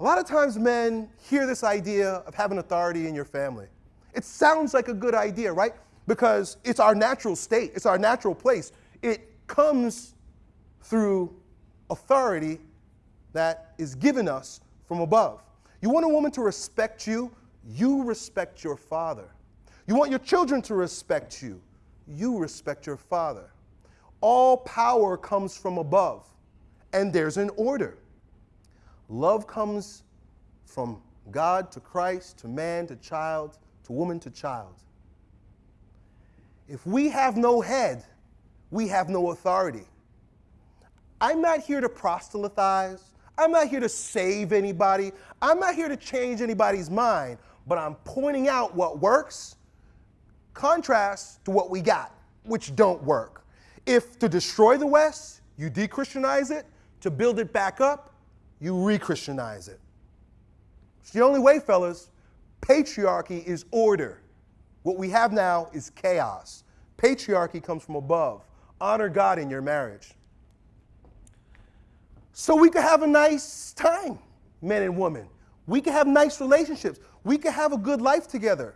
A lot of times men hear this idea of having authority in your family. It sounds like a good idea, right? Because it's our natural state, it's our natural place. It comes through authority that is given us from above. You want a woman to respect you? You respect your father. You want your children to respect you? You respect your father. All power comes from above, and there's an order. Love comes from God to Christ, to man to child, to woman to child. If we have no head, we have no authority. I'm not here to proselytize. I'm not here to save anybody. I'm not here to change anybody's mind, but I'm pointing out what works, contrast to what we got, which don't work. If to destroy the West, you de-Christianize it, to build it back up, you re-Christianize it. It's the only way, fellas. Patriarchy is order. What we have now is chaos. Patriarchy comes from above. Honor God in your marriage so we could have a nice time, men and women. We could have nice relationships. We could have a good life together.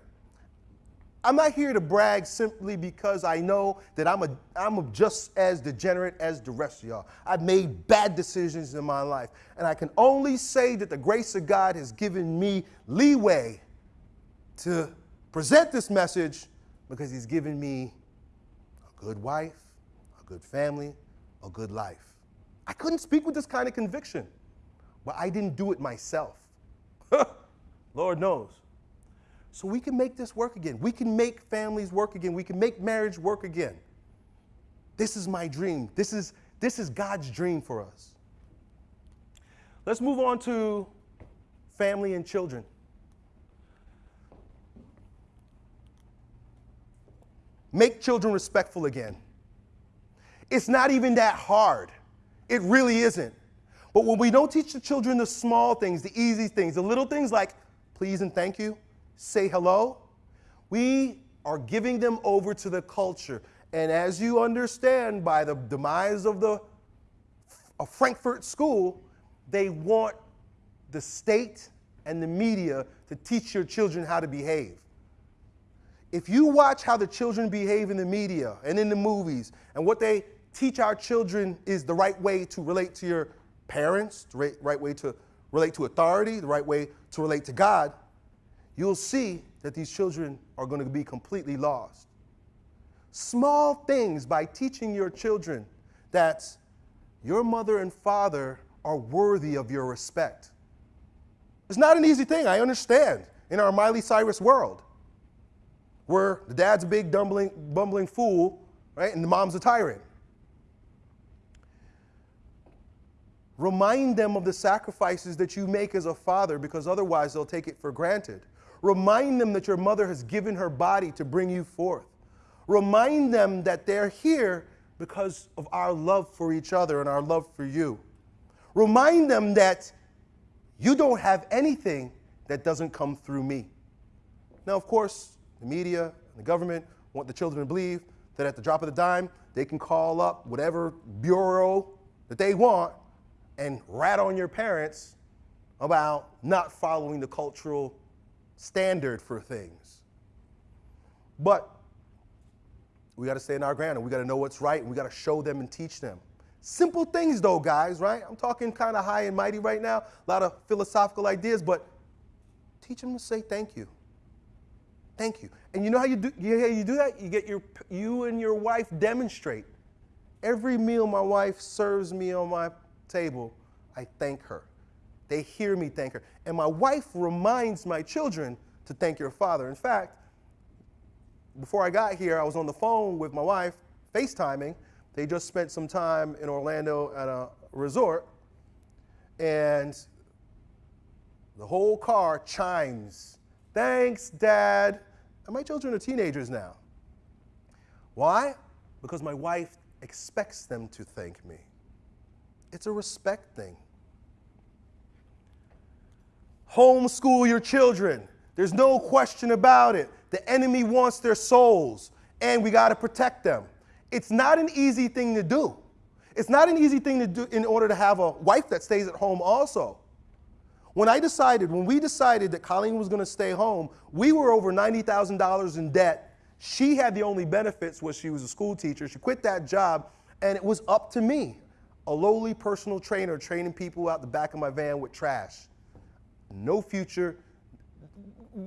I'm not here to brag simply because I know that I'm, a, I'm a just as degenerate as the rest of y'all. I've made bad decisions in my life. And I can only say that the grace of God has given me leeway to present this message because He's given me a good wife, a good family, a good life. I couldn't speak with this kind of conviction, but I didn't do it myself. Lord knows. So we can make this work again. We can make families work again. We can make marriage work again. This is my dream. This is, this is God's dream for us. Let's move on to family and children. Make children respectful again. It's not even that hard. It really isn't. But when we don't teach the children the small things, the easy things, the little things like please and thank you, say hello, we are giving them over to the culture. And as you understand, by the demise of the Frankfurt School, they want the state and the media to teach your children how to behave. If you watch how the children behave in the media and in the movies, and what they teach our children is the right way to relate to your parents, the right, right way to relate to authority, the right way to relate to God, you'll see that these children are going to be completely lost. Small things by teaching your children that your mother and father are worthy of your respect. It's not an easy thing, I understand, in our Miley Cyrus world, where the dad's a big bumbling fool, right, and the mom's a tyrant. Remind them of the sacrifices that you make as a father because otherwise they'll take it for granted. Remind them that your mother has given her body to bring you forth. Remind them that they're here because of our love for each other and our love for you. Remind them that you don't have anything that doesn't come through me. Now, of course, the media and the government want the children to believe that at the drop of the dime, they can call up whatever bureau that they want and rat on your parents about not following the cultural standard for things. But we got to stay in our ground and we got to know what's right and we got to show them and teach them. Simple things, though, guys, right? I'm talking kind of high and mighty right now, a lot of philosophical ideas, but teach them to say thank you. Thank you. And you know how you do, you, you do that? You get your, you and your wife demonstrate. Every meal my wife serves me on my table, I thank her. They hear me thank her. And my wife reminds my children to thank your father. In fact, before I got here, I was on the phone with my wife, FaceTiming. They just spent some time in Orlando at a resort, and the whole car chimes. Thanks, Dad. And my children are teenagers now. Why? Because my wife expects them to thank me. It's a respect thing. Homeschool your children. There's no question about it. The enemy wants their souls, and we got to protect them. It's not an easy thing to do. It's not an easy thing to do in order to have a wife that stays at home also. When I decided, when we decided that Colleen was going to stay home, we were over $90,000 in debt. She had the only benefits was she was a school teacher. She quit that job, and it was up to me a lowly personal trainer training people out the back of my van with trash. No future.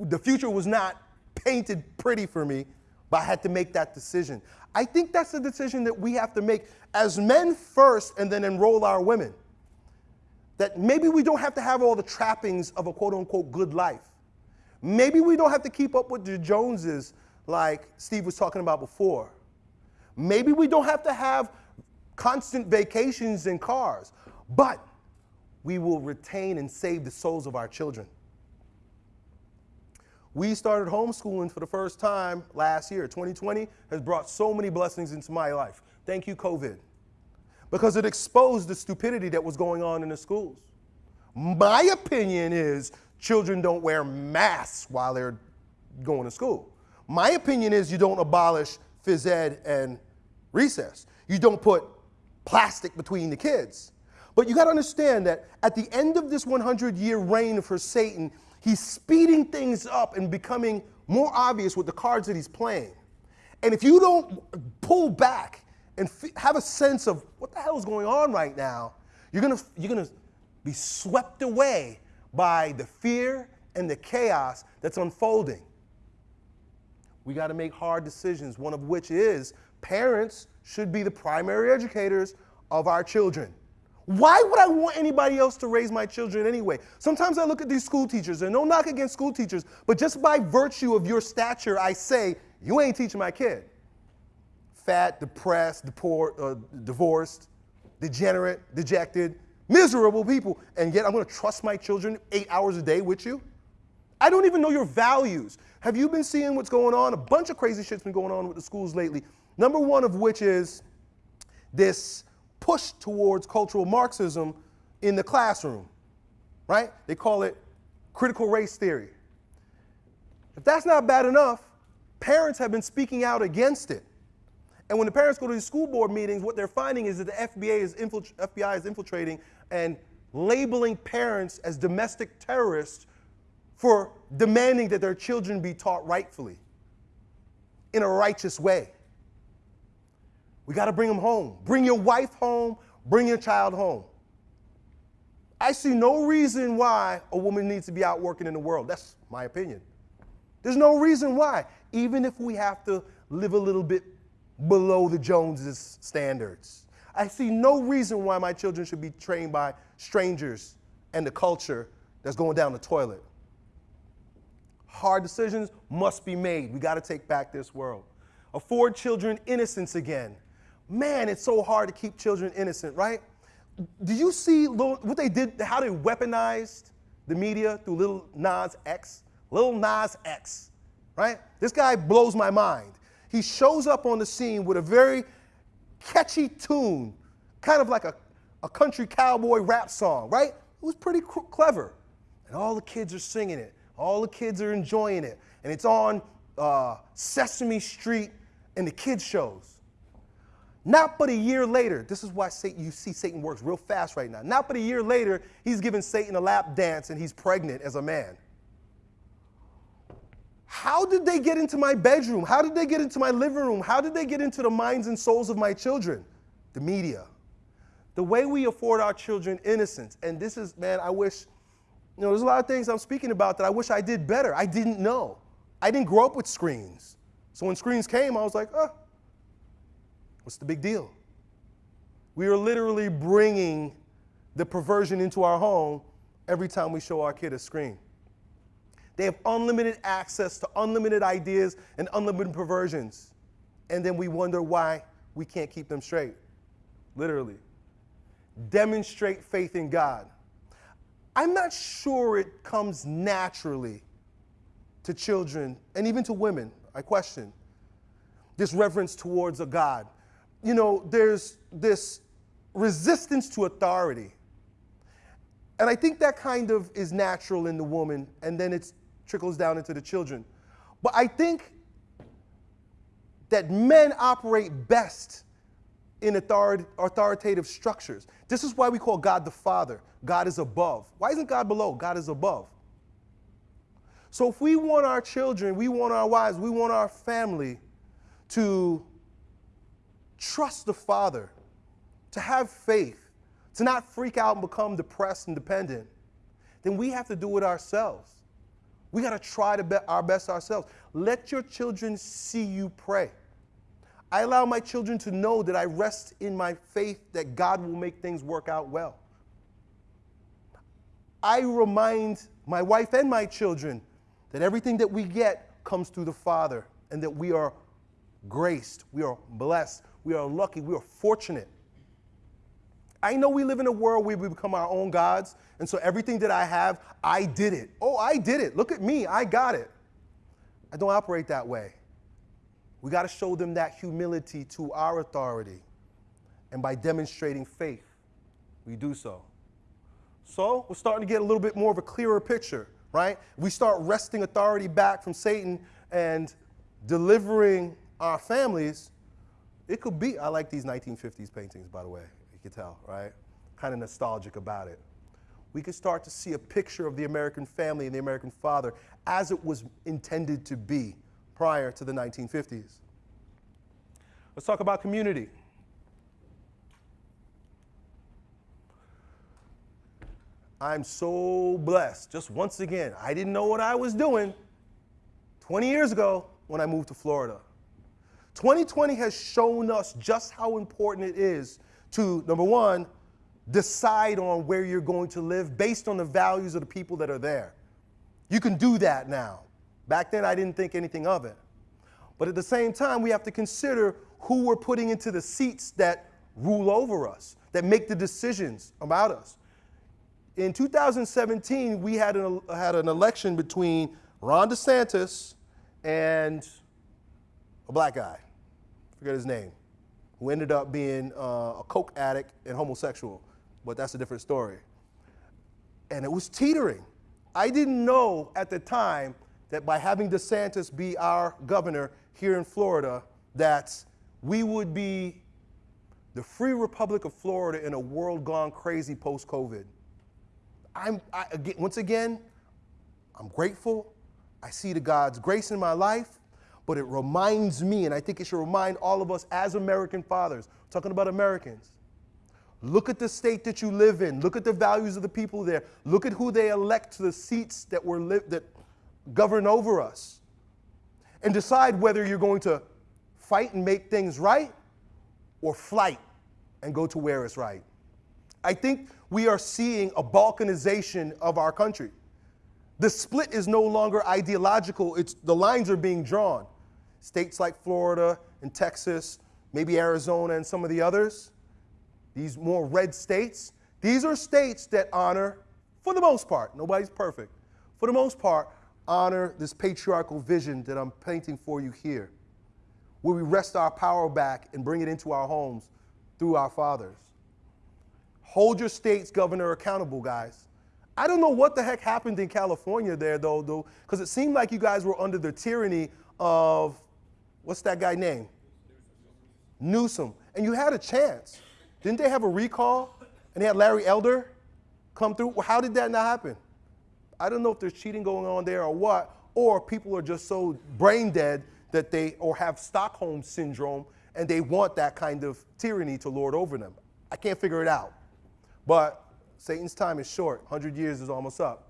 The future was not painted pretty for me, but I had to make that decision. I think that's the decision that we have to make as men first and then enroll our women. That maybe we don't have to have all the trappings of a quote unquote good life. Maybe we don't have to keep up with the Joneses like Steve was talking about before. Maybe we don't have to have constant vacations and cars, but we will retain and save the souls of our children. We started homeschooling for the first time last year. 2020 has brought so many blessings into my life. Thank you, COVID. Because it exposed the stupidity that was going on in the schools. My opinion is children don't wear masks while they're going to school. My opinion is you don't abolish phys ed and recess. You don't put plastic between the kids. But you got to understand that at the end of this 100 year reign of for Satan, he's speeding things up and becoming more obvious with the cards that he's playing. And if you don't pull back and have a sense of what the hell is going on right now, you're going to you're going to be swept away by the fear and the chaos that's unfolding. We got to make hard decisions, one of which is Parents should be the primary educators of our children. Why would I want anybody else to raise my children anyway? Sometimes I look at these school teachers, and no knock against school teachers, but just by virtue of your stature, I say, you ain't teaching my kid. Fat, depressed, deport, uh, divorced, degenerate, dejected, miserable people, and yet I'm gonna trust my children eight hours a day with you? I don't even know your values. Have you been seeing what's going on? A bunch of crazy shit's been going on with the schools lately. Number one of which is this push towards cultural Marxism in the classroom, right? They call it critical race theory. If that's not bad enough, parents have been speaking out against it. And when the parents go to these school board meetings, what they're finding is that the FBI is, FBI is infiltrating and labeling parents as domestic terrorists for demanding that their children be taught rightfully in a righteous way. We got to bring them home. Bring your wife home, bring your child home. I see no reason why a woman needs to be out working in the world. That's my opinion. There's no reason why, even if we have to live a little bit below the Joneses standards. I see no reason why my children should be trained by strangers and the culture that's going down the toilet. Hard decisions must be made. We got to take back this world. Afford children innocence again. Man, it's so hard to keep children innocent, right? Do you see what they did, how they weaponized the media through Lil Nas X? Lil Nas X, right? This guy blows my mind. He shows up on the scene with a very catchy tune, kind of like a, a country cowboy rap song, right? It was pretty clever. And all the kids are singing it. All the kids are enjoying it. And it's on uh, Sesame Street and the kids' shows. Not but a year later, this is why Satan, you see Satan works real fast right now. Not but a year later, he's giving Satan a lap dance and he's pregnant as a man. How did they get into my bedroom? How did they get into my living room? How did they get into the minds and souls of my children? The media. The way we afford our children innocence. And this is, man, I wish you know, there's a lot of things I'm speaking about that I wish I did better. I didn't know. I didn't grow up with screens. So when screens came, I was like, oh, what's the big deal? We are literally bringing the perversion into our home every time we show our kid a screen. They have unlimited access to unlimited ideas and unlimited perversions. And then we wonder why we can't keep them straight. Literally. Demonstrate faith in God. I'm not sure it comes naturally to children and even to women. I question this reverence towards a God. You know, there's this resistance to authority. And I think that kind of is natural in the woman, and then it trickles down into the children. But I think that men operate best in authority, authoritative structures. This is why we call God the Father. God is above. Why isn't God below? God is above. So if we want our children, we want our wives, we want our family to trust the Father, to have faith, to not freak out and become depressed and dependent, then we have to do it ourselves. We got to try to be our best ourselves. Let your children see you pray. I allow my children to know that I rest in my faith that God will make things work out well. I remind my wife and my children that everything that we get comes through the Father and that we are graced, we are blessed, we are lucky, we are fortunate. I know we live in a world where we become our own gods, and so everything that I have, I did it. Oh, I did it. Look at me, I got it. I don't operate that way. We got to show them that humility to our authority. And by demonstrating faith, we do so. So we're starting to get a little bit more of a clearer picture, right? We start wresting authority back from Satan and delivering our families. It could be, I like these 1950s paintings, by the way. You can tell, right? Kind of nostalgic about it. We could start to see a picture of the American family and the American father as it was intended to be prior to the 1950s. Let's talk about community. I'm so blessed. Just once again, I didn't know what I was doing 20 years ago when I moved to Florida. 2020 has shown us just how important it is to, number one, decide on where you're going to live based on the values of the people that are there. You can do that now. Back then, I didn't think anything of it. But at the same time, we have to consider who we're putting into the seats that rule over us, that make the decisions about us. In 2017, we had an, had an election between Ron DeSantis and a black guy, forget his name, who ended up being uh, a coke addict and homosexual, but that's a different story. And it was teetering. I didn't know at the time that by having DeSantis be our governor here in Florida, that we would be the free republic of Florida in a world gone crazy post COVID. I'm, I, again, once again, I'm grateful. I see the God's grace in my life, but it reminds me, and I think it should remind all of us as American fathers, talking about Americans. Look at the state that you live in. Look at the values of the people there. Look at who they elect to the seats that were li- that govern over us. And decide whether you're going to fight and make things right or flight and go to where it's right. I think we are seeing a balkanization of our country. The split is no longer ideological, it's, the lines are being drawn. States like Florida and Texas, maybe Arizona and some of the others, these more red states, these are states that honor, for the most part, nobody's perfect, for the most part, honor this patriarchal vision that I'm painting for you here, where we wrest our power back and bring it into our homes through our fathers. Hold your state's governor accountable, guys. I don't know what the heck happened in California there, though, though, because it seemed like you guys were under the tyranny of what's that guy name? Newsom. And you had a chance. Didn't they have a recall? And they had Larry Elder come through? Well, how did that not happen? I don't know if there's cheating going on there or what, or people are just so brain dead that they, or have Stockholm syndrome and they want that kind of tyranny to lord over them. I can't figure it out. But Satan's time is short, 100 years is almost up.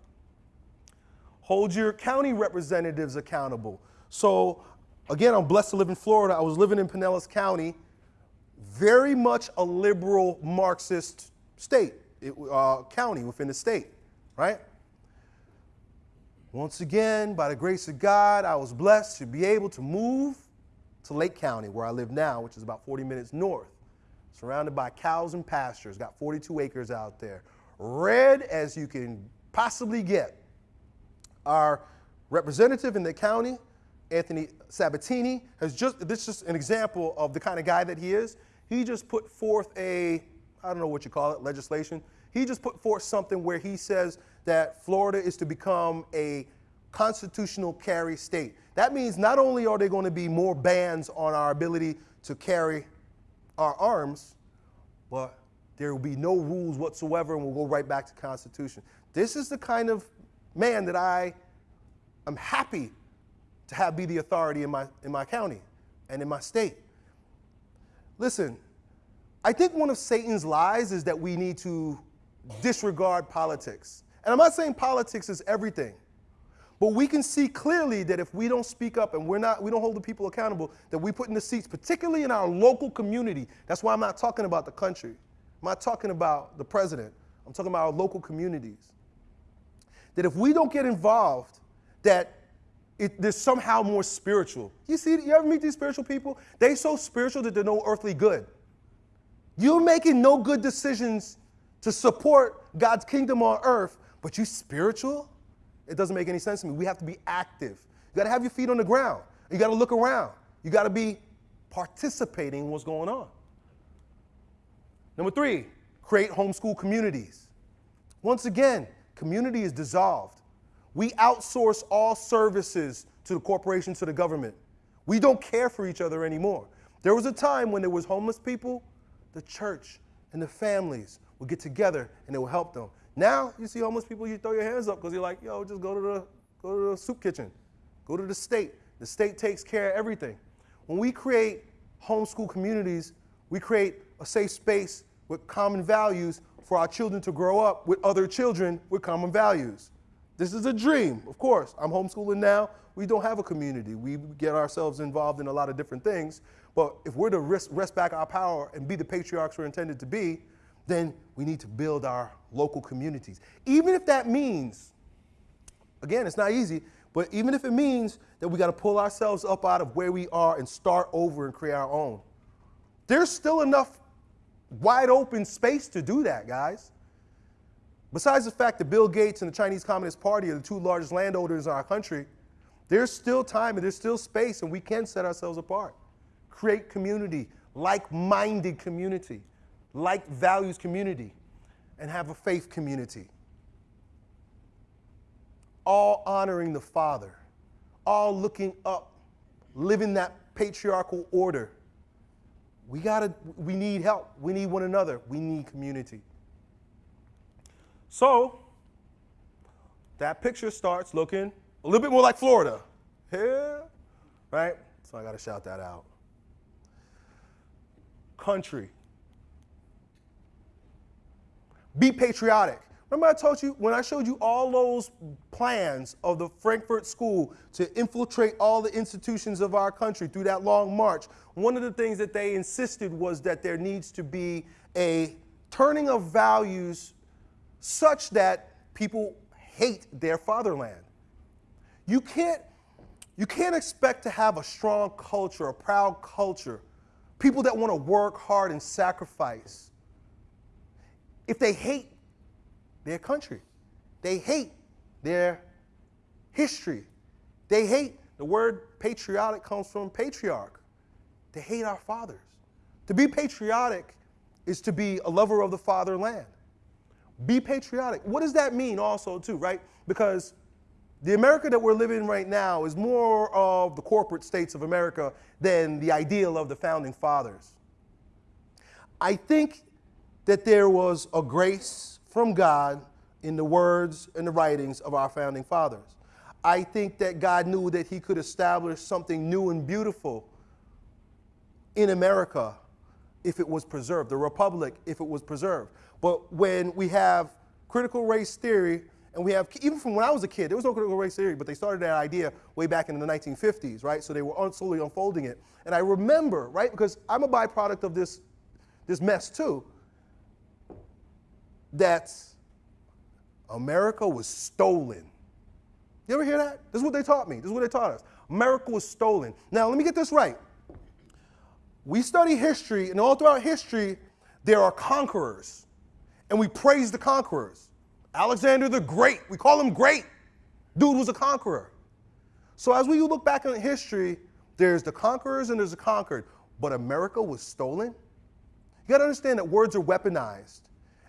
Hold your county representatives accountable. So, again, I'm blessed to live in Florida. I was living in Pinellas County, very much a liberal Marxist state, it, uh, county within the state, right? Once again, by the grace of God, I was blessed to be able to move to Lake County, where I live now, which is about 40 minutes north surrounded by cows and pastures, got 42 acres out there. Red as you can possibly get. Our representative in the county, Anthony Sabatini, has just, this is just an example of the kind of guy that he is. He just put forth a, I don't know what you call it, legislation. He just put forth something where he says that Florida is to become a constitutional carry state. That means not only are there going to be more bans on our ability to carry our arms, but there will be no rules whatsoever and we'll go right back to Constitution. This is the kind of man that I am happy to have be the authority in my, in my county and in my state. Listen, I think one of Satan's lies is that we need to disregard politics. And I'm not saying politics is everything. But we can see clearly that if we don't speak up and we're not, we don't hold the people accountable, that we put in the seats, particularly in our local community. That's why I'm not talking about the country. I'm not talking about the president. I'm talking about our local communities. That if we don't get involved, that it, they're somehow more spiritual. You see, you ever meet these spiritual people? They so spiritual that they're no earthly good. You're making no good decisions to support God's kingdom on earth, but you spiritual? It doesn't make any sense to me. We have to be active. You got to have your feet on the ground. You got to look around. You got to be participating in what's going on. Number three, create homeschool communities. Once again, community is dissolved. We outsource all services to the corporation, to the government. We don't care for each other anymore. There was a time when there was homeless people, the church and the families would get together and they would help them. Now you see homeless people, you throw your hands up because you're like, yo, just go to the go to the soup kitchen, go to the state. The state takes care of everything. When we create homeschool communities, we create a safe space with common values for our children to grow up with other children with common values. This is a dream, of course. I'm homeschooling now. We don't have a community. We get ourselves involved in a lot of different things. But if we're to wrest, wrest back our power and be the patriarchs we're intended to be, then we need to build our local communities. Even if that means, again, it's not easy, but even if it means that we got to pull ourselves up out of where we are and start over and create our own, there's still enough wide open space to do that, guys. Besides the fact that Bill Gates and the Chinese Communist Party are the two largest landowners in our country, there's still time and there's still space, and we can set ourselves apart. Create community, like minded community, like values community, and have a faith community. All honoring the Father, all looking up, living that patriarchal order. We gotta, we need help. We need one another. We need community. So that picture starts looking a little bit more like Florida. Here, right? So I got to shout that out. Country. Be patriotic. Remember I told you when I showed you all those plans of the Frankfurt School to infiltrate all the institutions of our country through that long march. One of the things that they insisted was that there needs to be a turning of values such that people hate their fatherland. You can't, you can't expect to have a strong culture, a proud culture, people that want to work hard and sacrifice, if they hate their country. They hate their history. They hate, the word patriotic comes from patriarch. They hate our fathers. To be patriotic is to be a lover of the fatherland. Be patriotic. What does that mean also too, right? Because the America that we're living in right now is more of the corporate states of America than the ideal of the founding fathers. I think that there was a grace from God in the words and the writings of our founding fathers. I think that God knew that he could establish something new and beautiful in America if it was preserved, the republic if it was preserved. But when we have critical race theory, and we have, even from when I was a kid, there was no critical race theory, but they started that idea way back in the 1950s, right? So they were slowly unfolding it. And I remember, right, because I'm a byproduct of this, this mess too, that America was stolen. You ever hear that? This is what they taught me. This is what they taught us. America was stolen. Now, let me get this right. We study history, and all throughout history, there are conquerors, and we praise the conquerors. Alexander the Great, we call him great. Dude was a conqueror. So as we look back on history, there's the conquerors and there's the conquered. But America was stolen? You gotta understand that words are weaponized.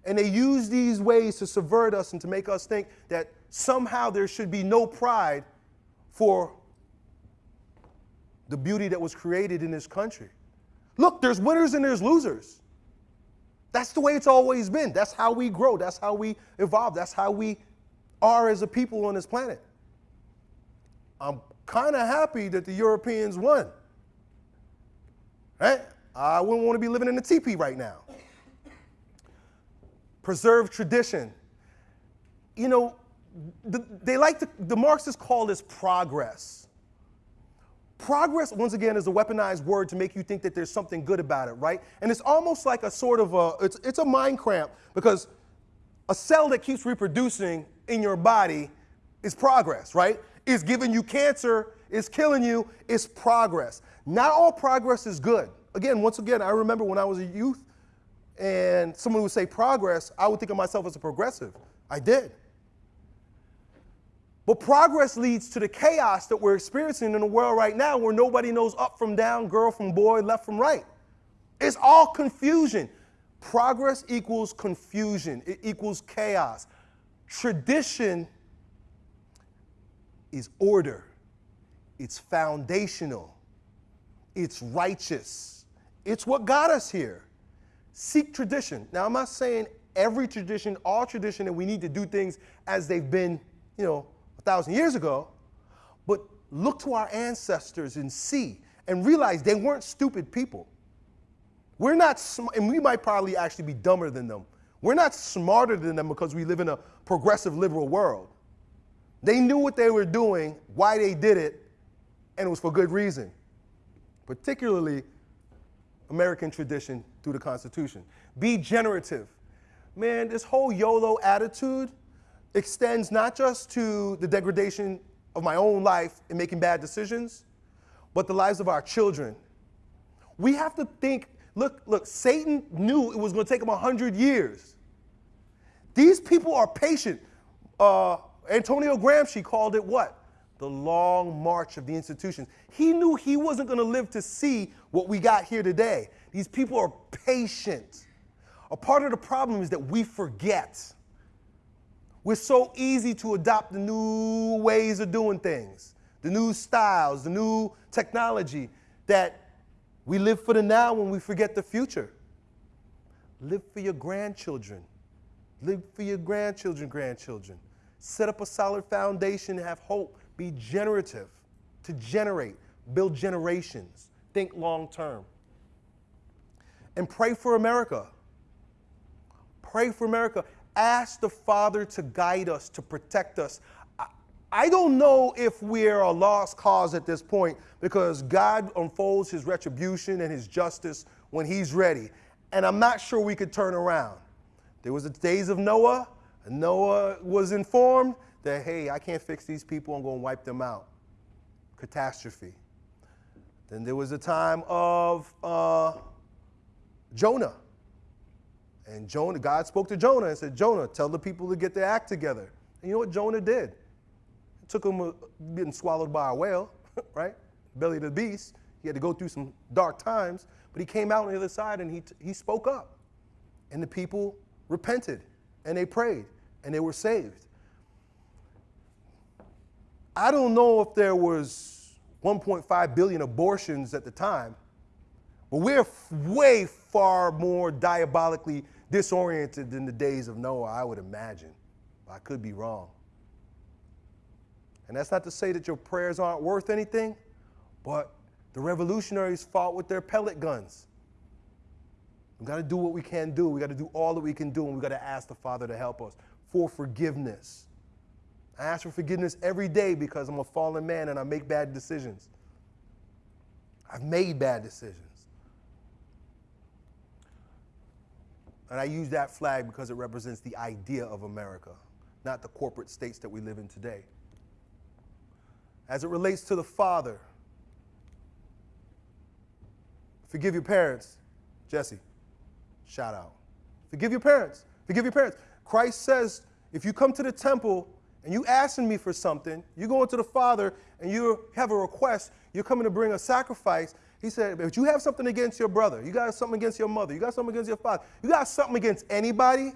And they use these ways to subvert us and to make us think that somehow there should be no pride for the beauty that was created in this country. Look, there's winners and there's losers. That's the way it's always been. That's how we grow. That's how we evolve. That's how we are as a people on this planet. I'm kind of happy that the Europeans won. Right? I wouldn't want to be living in a teepee right now preserve tradition. You know, the, they like to, the Marxists call this progress. Progress, once again, is a weaponized word to make you think that there's something good about it, right? And it's almost like a sort of a, it's, it's a mind cramp because a cell that keeps reproducing in your body is progress, right? It's giving you cancer, it's killing you, it's progress. Not all progress is good. Again, once again, I remember when I was a youth, and someone would say progress, I would think of myself as a progressive. I did. But progress leads to the chaos that we're experiencing in the world right now where nobody knows up from down, girl from boy, left from right. It's all confusion. Progress equals confusion, it equals chaos. Tradition is order, it's foundational, it's righteous, it's what got us here. Seek tradition. Now, I'm not saying every tradition, all tradition, that we need to do things as they've been, you know, a thousand years ago, but look to our ancestors and see and realize they weren't stupid people. We're not, sm- and we might probably actually be dumber than them. We're not smarter than them because we live in a progressive liberal world. They knew what they were doing, why they did it, and it was for good reason, particularly American tradition through the Constitution. Be generative. Man, this whole YOLO attitude extends not just to the degradation of my own life and making bad decisions, but the lives of our children. We have to think, look, look, Satan knew it was going to take him 100 years. These people are patient. Uh, Antonio Gramsci called it what? The long march of the institutions. He knew he wasn't going to live to see what we got here today. These people are patient. A part of the problem is that we forget. We're so easy to adopt the new ways of doing things, the new styles, the new technology, that we live for the now when we forget the future. Live for your grandchildren. Live for your grandchildren, grandchildren. Set up a solid foundation, and have hope, be generative, to generate, build generations, think long term. And pray for America. Pray for America. Ask the Father to guide us, to protect us. I don't know if we're a lost cause at this point because God unfolds his retribution and his justice when he's ready. And I'm not sure we could turn around. There was the days of Noah, and Noah was informed that, hey, I can't fix these people, I'm going to wipe them out. Catastrophe. Then there was a time of uh, Jonah. And Jonah, God spoke to Jonah and said, Jonah, tell the people to get their act together. And you know what Jonah did? It took him a, getting swallowed by a whale, right? Belly of the beast. He had to go through some dark times, but he came out on the other side and he, he spoke up. And the people repented and they prayed and they were saved. I don't know if there was 1.5 billion abortions at the time, but we're way far more diabolically disoriented than the days of Noah, I would imagine. I could be wrong. And that's not to say that your prayers aren't worth anything, but the revolutionaries fought with their pellet guns. We got to do what we can do. We got to do all that we can do, and we got to ask the Father to help us for forgiveness. I ask for forgiveness every day because I'm a fallen man and I make bad decisions. I've made bad decisions. And I use that flag because it represents the idea of America, not the corporate states that we live in today. As it relates to the Father, forgive your parents. Jesse, shout out. Forgive your parents. Forgive your parents. Christ says, if you come to the temple and you asking me for something, you go into the Father and you have a request, you're coming to bring a sacrifice. He said, but you have something against your brother, you got something against your mother, you got something against your father, you got something against anybody,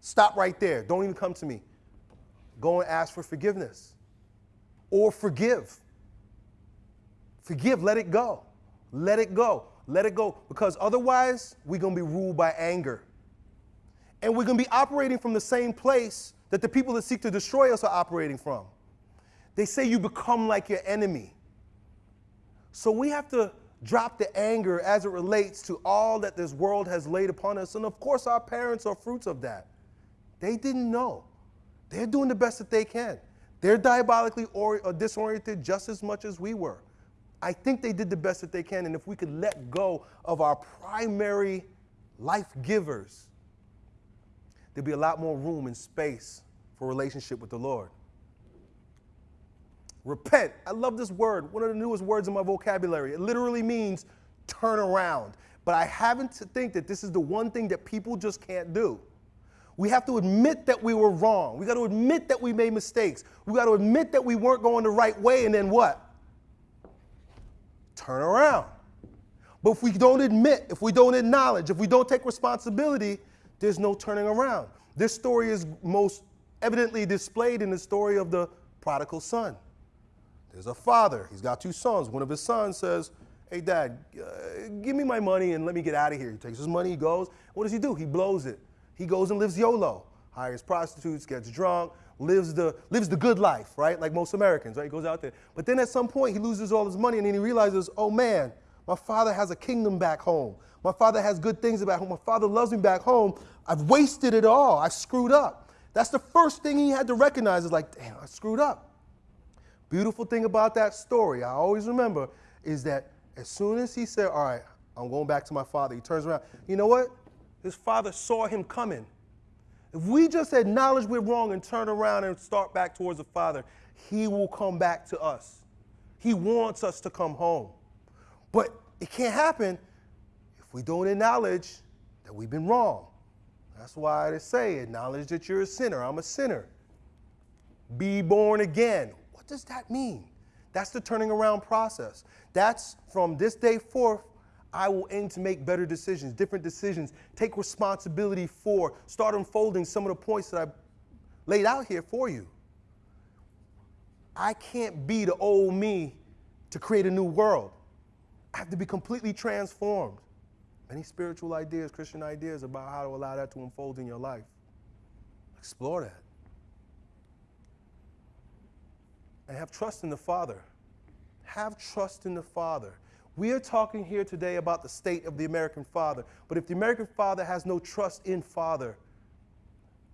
stop right there. Don't even come to me. Go and ask for forgiveness. Or forgive. Forgive, let it go. Let it go. Let it go. Because otherwise, we're going to be ruled by anger. And we're going to be operating from the same place that the people that seek to destroy us are operating from. They say you become like your enemy. So we have to drop the anger as it relates to all that this world has laid upon us. And of course, our parents are fruits of that. They didn't know. They're doing the best that they can. They're diabolically or, or disoriented just as much as we were. I think they did the best that they can. And if we could let go of our primary life givers, there'd be a lot more room and space for relationship with the Lord. Repent. I love this word, one of the newest words in my vocabulary. It literally means turn around. But I happen to think that this is the one thing that people just can't do. We have to admit that we were wrong. We got to admit that we made mistakes. We got to admit that we weren't going the right way, and then what? Turn around. But if we don't admit, if we don't acknowledge, if we don't take responsibility, there's no turning around. This story is most evidently displayed in the story of the prodigal son. There's a father, he's got two sons. One of his sons says, Hey, dad, uh, give me my money and let me get out of here. He takes his money, he goes. What does he do? He blows it. He goes and lives YOLO, hires prostitutes, gets drunk, lives the, lives the good life, right? Like most Americans, right? He goes out there. But then at some point, he loses all his money and then he realizes, oh man, my father has a kingdom back home. My father has good things about home. My father loves me back home. I've wasted it all. I screwed up. That's the first thing he had to recognize is like, damn, I screwed up. Beautiful thing about that story, I always remember, is that as soon as he said, All right, I'm going back to my father, he turns around. You know what? His father saw him coming. If we just acknowledge we're wrong and turn around and start back towards the Father, He will come back to us. He wants us to come home. But it can't happen if we don't acknowledge that we've been wrong. That's why they say, acknowledge that you're a sinner. I'm a sinner. Be born again. What does that mean? That's the turning around process. That's from this day forth, I will aim to make better decisions, different decisions, take responsibility for, start unfolding some of the points that I laid out here for you. I can't be the old me to create a new world. I have to be completely transformed. Many spiritual ideas, Christian ideas about how to allow that to unfold in your life. Explore that. And have trust in the Father. Have trust in the Father. We are talking here today about the state of the American father. But if the American father has no trust in father,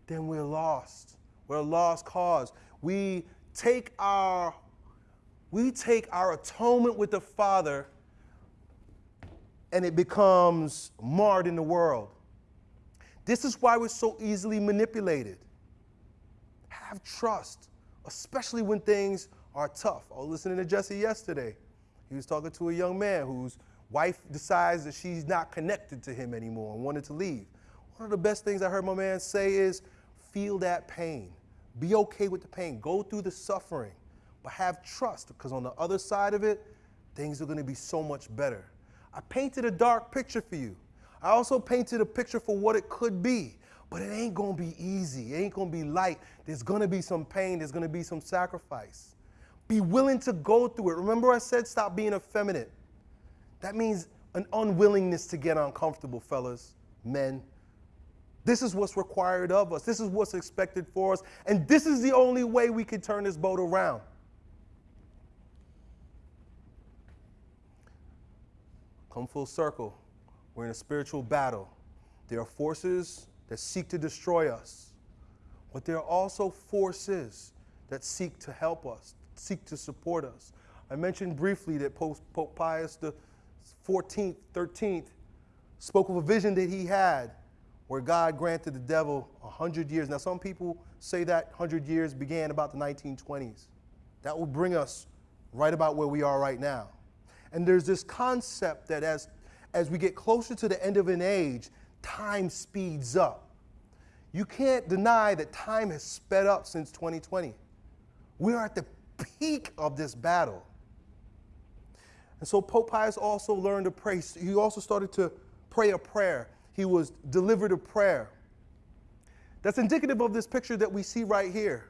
then we're lost. We're a lost cause. We take our we take our atonement with the Father and it becomes marred in the world. This is why we're so easily manipulated. Have trust, especially when things are tough. I was listening to Jesse yesterday. He was talking to a young man whose wife decides that she's not connected to him anymore and wanted to leave. One of the best things I heard my man say is feel that pain. Be okay with the pain. Go through the suffering, but have trust because on the other side of it, things are going to be so much better. I painted a dark picture for you. I also painted a picture for what it could be, but it ain't to be easy. It ain't to be light. There's to be some pain, there's to be some sacrifice. Be willing to go through it. Remember, I said stop being effeminate. That means an unwillingness to get uncomfortable, fellas, men. This is what's required of us. This is what's expected for us. And this is the only way we can turn this boat around. Come full circle. We're in a spiritual battle. There are forces that seek to destroy us, but there are also forces that seek to help us, seek to support us. I mentioned briefly that Pope Pius the 14th, 13th spoke of a vision that he had where God granted the devil 100 years. Now, some people say that 100 years began about the 1920s. That will bring us right about where we are right now. And there's this concept that as, as we get closer to the end of an age, time speeds up. You can't deny that time has sped up since 2020. We are at the peak of this battle. And so Pope Pius also learned to pray. He also started to pray a prayer. He was delivered a prayer. That's indicative of this picture that we see right here.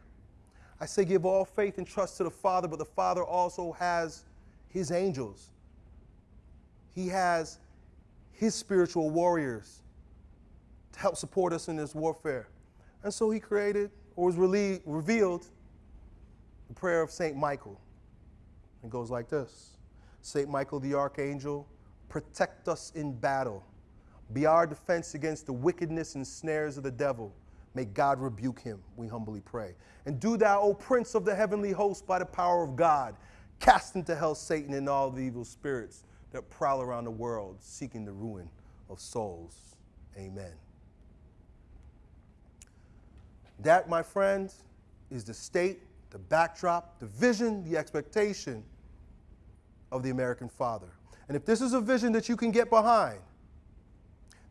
I say, give all faith and trust to the Father, but the Father also has his angels. He has his spiritual warriors to help support us in this warfare. And so he created, or was revealed, the prayer of St. Michael. It goes like this St. Michael the Archangel, protect us in battle. Be our defense against the wickedness and snares of the devil. May God rebuke him, we humbly pray. And do thou, O Prince of the heavenly host, by the power of God, cast into hell Satan and all the evil spirits that prowl around the world seeking the ruin of souls. Amen. That, my friends, is the state the backdrop, the vision, the expectation of the American father. And if this is a vision that you can get behind,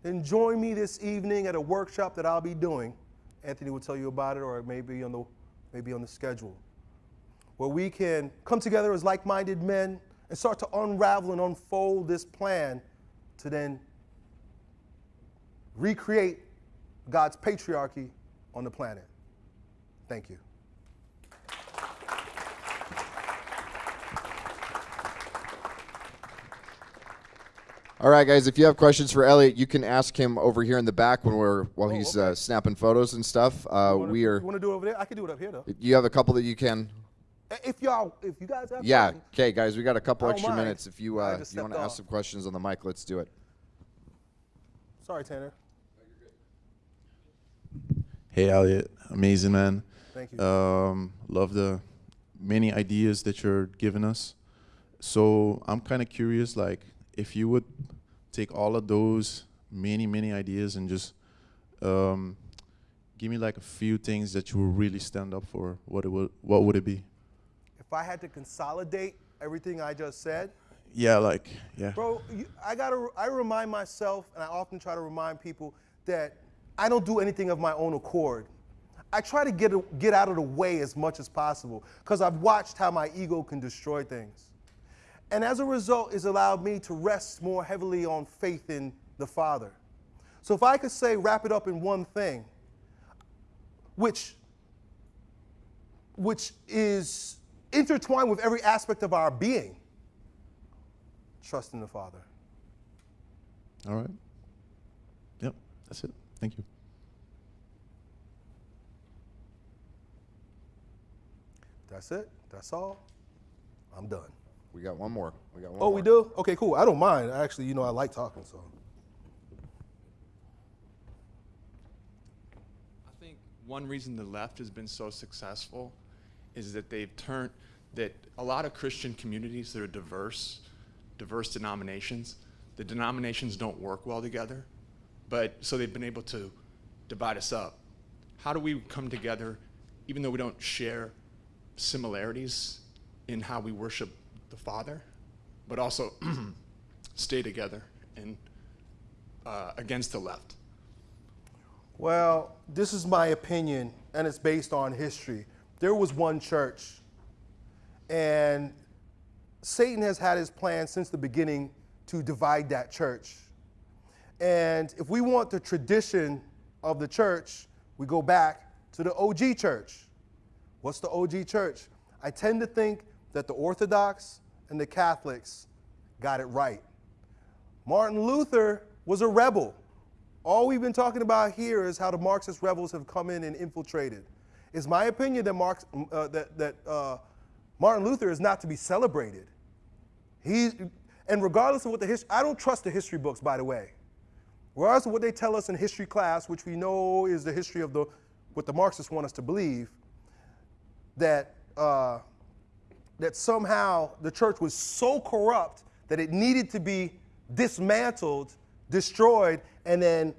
then join me this evening at a workshop that I'll be doing. Anthony will tell you about it, or it may be on the, maybe on the schedule, where we can come together as like minded men and start to unravel and unfold this plan to then recreate God's patriarchy on the planet. Thank you. All right, guys. If you have questions for Elliot, you can ask him over here in the back when we're while Oh, he's okay. uh, snapping photos and stuff. Uh, Wanna- we are. You want to do it over there? I can do it up here though. You have a couple that you can. If y'all, if you guys have Yeah. questions, Okay, guys. We got a couple extra mind. minutes. If you uh, you want to ask some questions on the mic, let's do it. Sorry, Tanner. Hey, Elliot. Amazing, man. Thank you. Um, love the many ideas that you're giving us. So I'm kind of curious, like, if you would take all of those many, many ideas and just um, give me like a few things that you would really stand up for. What it would, what would it be? If I had to consolidate everything I just said, Yeah, like, yeah. Bro, you, I gotta. I remind myself, and I often try to remind people that I don't do anything of my own accord. I try to get get out of the way as much as possible because I've watched how my ego can destroy things, and as a result, it's allowed me to rest more heavily on faith in the Father. So if I could say, wrap it up in one thing, which which is intertwined with every aspect of our being trust in the Father. All right. Yep, that's it. Thank you. That's it. That's all. I'm done. We got one more. We got one Oh, more. we do? Okay, cool. I don't mind. Actually, you know, I like talking, so. I think one reason the left has been so successful is that they've turned that a lot of Christian communities that are diverse, diverse denominations, the denominations don't work well together, but so they've been able to divide us up. How do we come together, even though we don't share similarities in how we worship the Father, but also stay together and uh, against the left? Well, this is my opinion, and it's based on history. There was one church, and Satan has had his plan since the beginning to divide that church. And if we want the tradition of the church, we go back to the OG church. What's the OG church? I tend to think that the Orthodox and the Catholics got it right. Martin Luther was a rebel. All we've been talking about here is how the Marxist rebels have come in and infiltrated. It's my opinion that, Marx, uh, that, that uh, Martin Luther is not to be celebrated. He, and regardless of what the history, I don't trust the history books, by the way. Regardless of what they tell us in history class, which we know is the history of the, what the Marxists want us to believe, that, uh, that somehow the church was so corrupt that it needed to be dismantled, destroyed, and then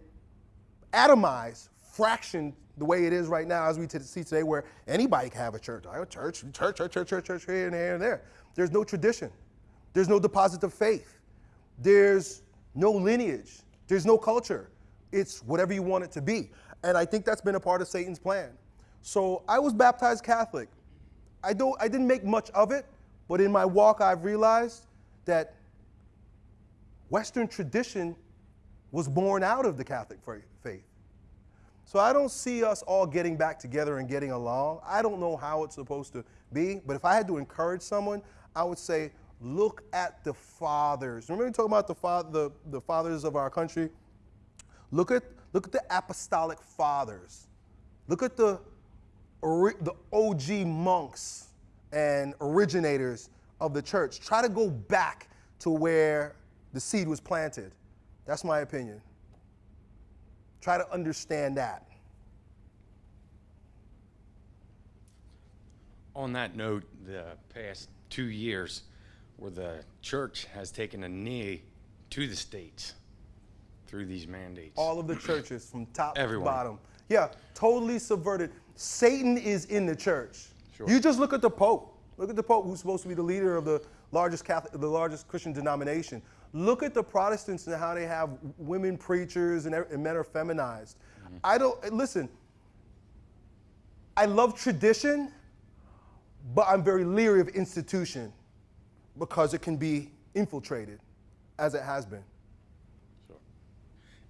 atomized, fractioned the way it is right now, as we see today, where anybody can have a church. I have a church, church, church, church, church, church, here and there and there. There's no tradition. There's no deposit of faith. There's no lineage. There's no culture. It's whatever you want it to be. And I think that's been a part of Satan's plan. So I was baptized Catholic. I, don't, I didn't make much of it, but in my walk, I've realized that Western tradition was born out of the Catholic faith. So I don't see us all getting back together and getting along. I don't know how it's supposed to be, but if I had to encourage someone, I would say, look at the fathers. Remember we talking about the, fa- the, the fathers of our country? Look at, look at the apostolic fathers. Look at the, the OG monks and originators of the church. Try to go back to where the seed was planted. That's my opinion. Try to understand that. On that note, the past two years, where the church has taken a knee to the states through these mandates. All of the churches from top Everyone. to bottom. Yeah, totally subverted. Satan is in the church. Sure. You just look at the Pope. Look at the Pope, who's supposed to be the leader of the largest Catholic, the largest Christian denomination. Look at the Protestants and how they have women preachers and, and men are feminized. Mm-hmm. I don't listen. I love tradition, but I'm very leery of institution because it can be infiltrated, as it has been.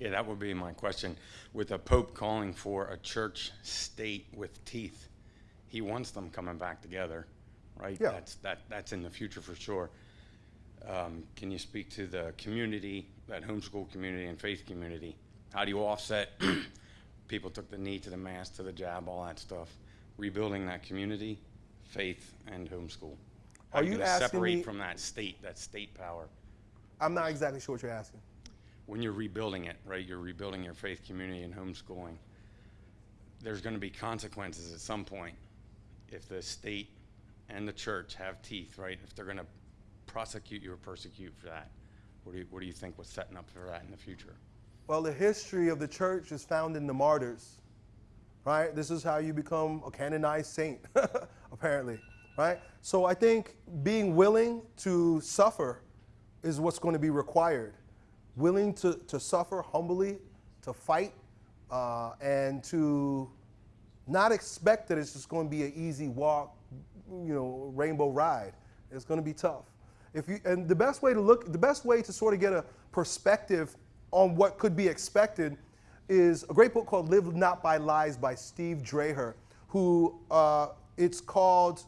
Yeah, that would be my question. With a Pope calling for a church state with teeth, he wants them coming back together, right? Yeah. That's, that, that's in the future for sure. Um, can you speak to the community, that homeschool community and faith community? How do you offset? People took the knee to the mass, to the jab, all that stuff. Rebuilding that community, faith, and homeschool. How Are you you asking separate me- from that state, that state power? I'm not exactly sure what you're asking. when you're rebuilding it, right? You're rebuilding your faith community and homeschooling. there's going to be consequences at some point if the state and the church have teeth, right? If they're going to prosecute you or persecute for that. What do you, what do you think was setting up for that in the future? Well, the history of the church is found in the martyrs, right? This is how you become a canonized saint, apparently, right? So I think being willing to suffer is what's going to be required. Willing to, to suffer humbly, to fight, uh, and to not expect that it's just going to be an easy walk, you know, rainbow ride. It's going to be tough. If you, and the best way to look, the best way to sort of get a perspective on what could be expected is a great book called Live Not by Lies by Steve Dreher, who uh, it's called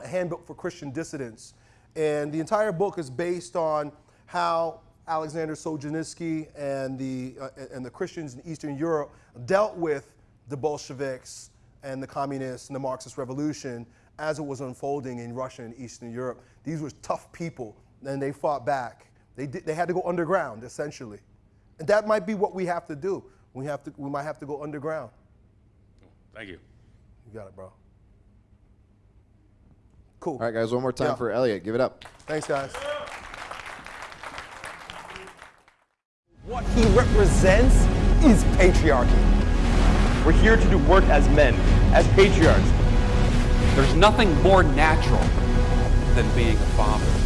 A Handbook for Christian Dissidents. And the entire book is based on how Alexander Solzhenitsyn and the, uh, and the Christians in Eastern Europe dealt with the Bolsheviks and the communists and the Marxist revolution as it was unfolding in Russia and Eastern Europe. These were tough people, and they fought back. They, did, they had to go underground, essentially. And that might be what we have to do. We, have to, we might have to go underground. Thank you. You got it, bro. Cool. All right, guys, one more time Yeah. for Elliot. Give it up. Thanks, guys. What he represents is patriarchy. We're here to do work as men, as patriarchs. There's nothing more natural than being a father.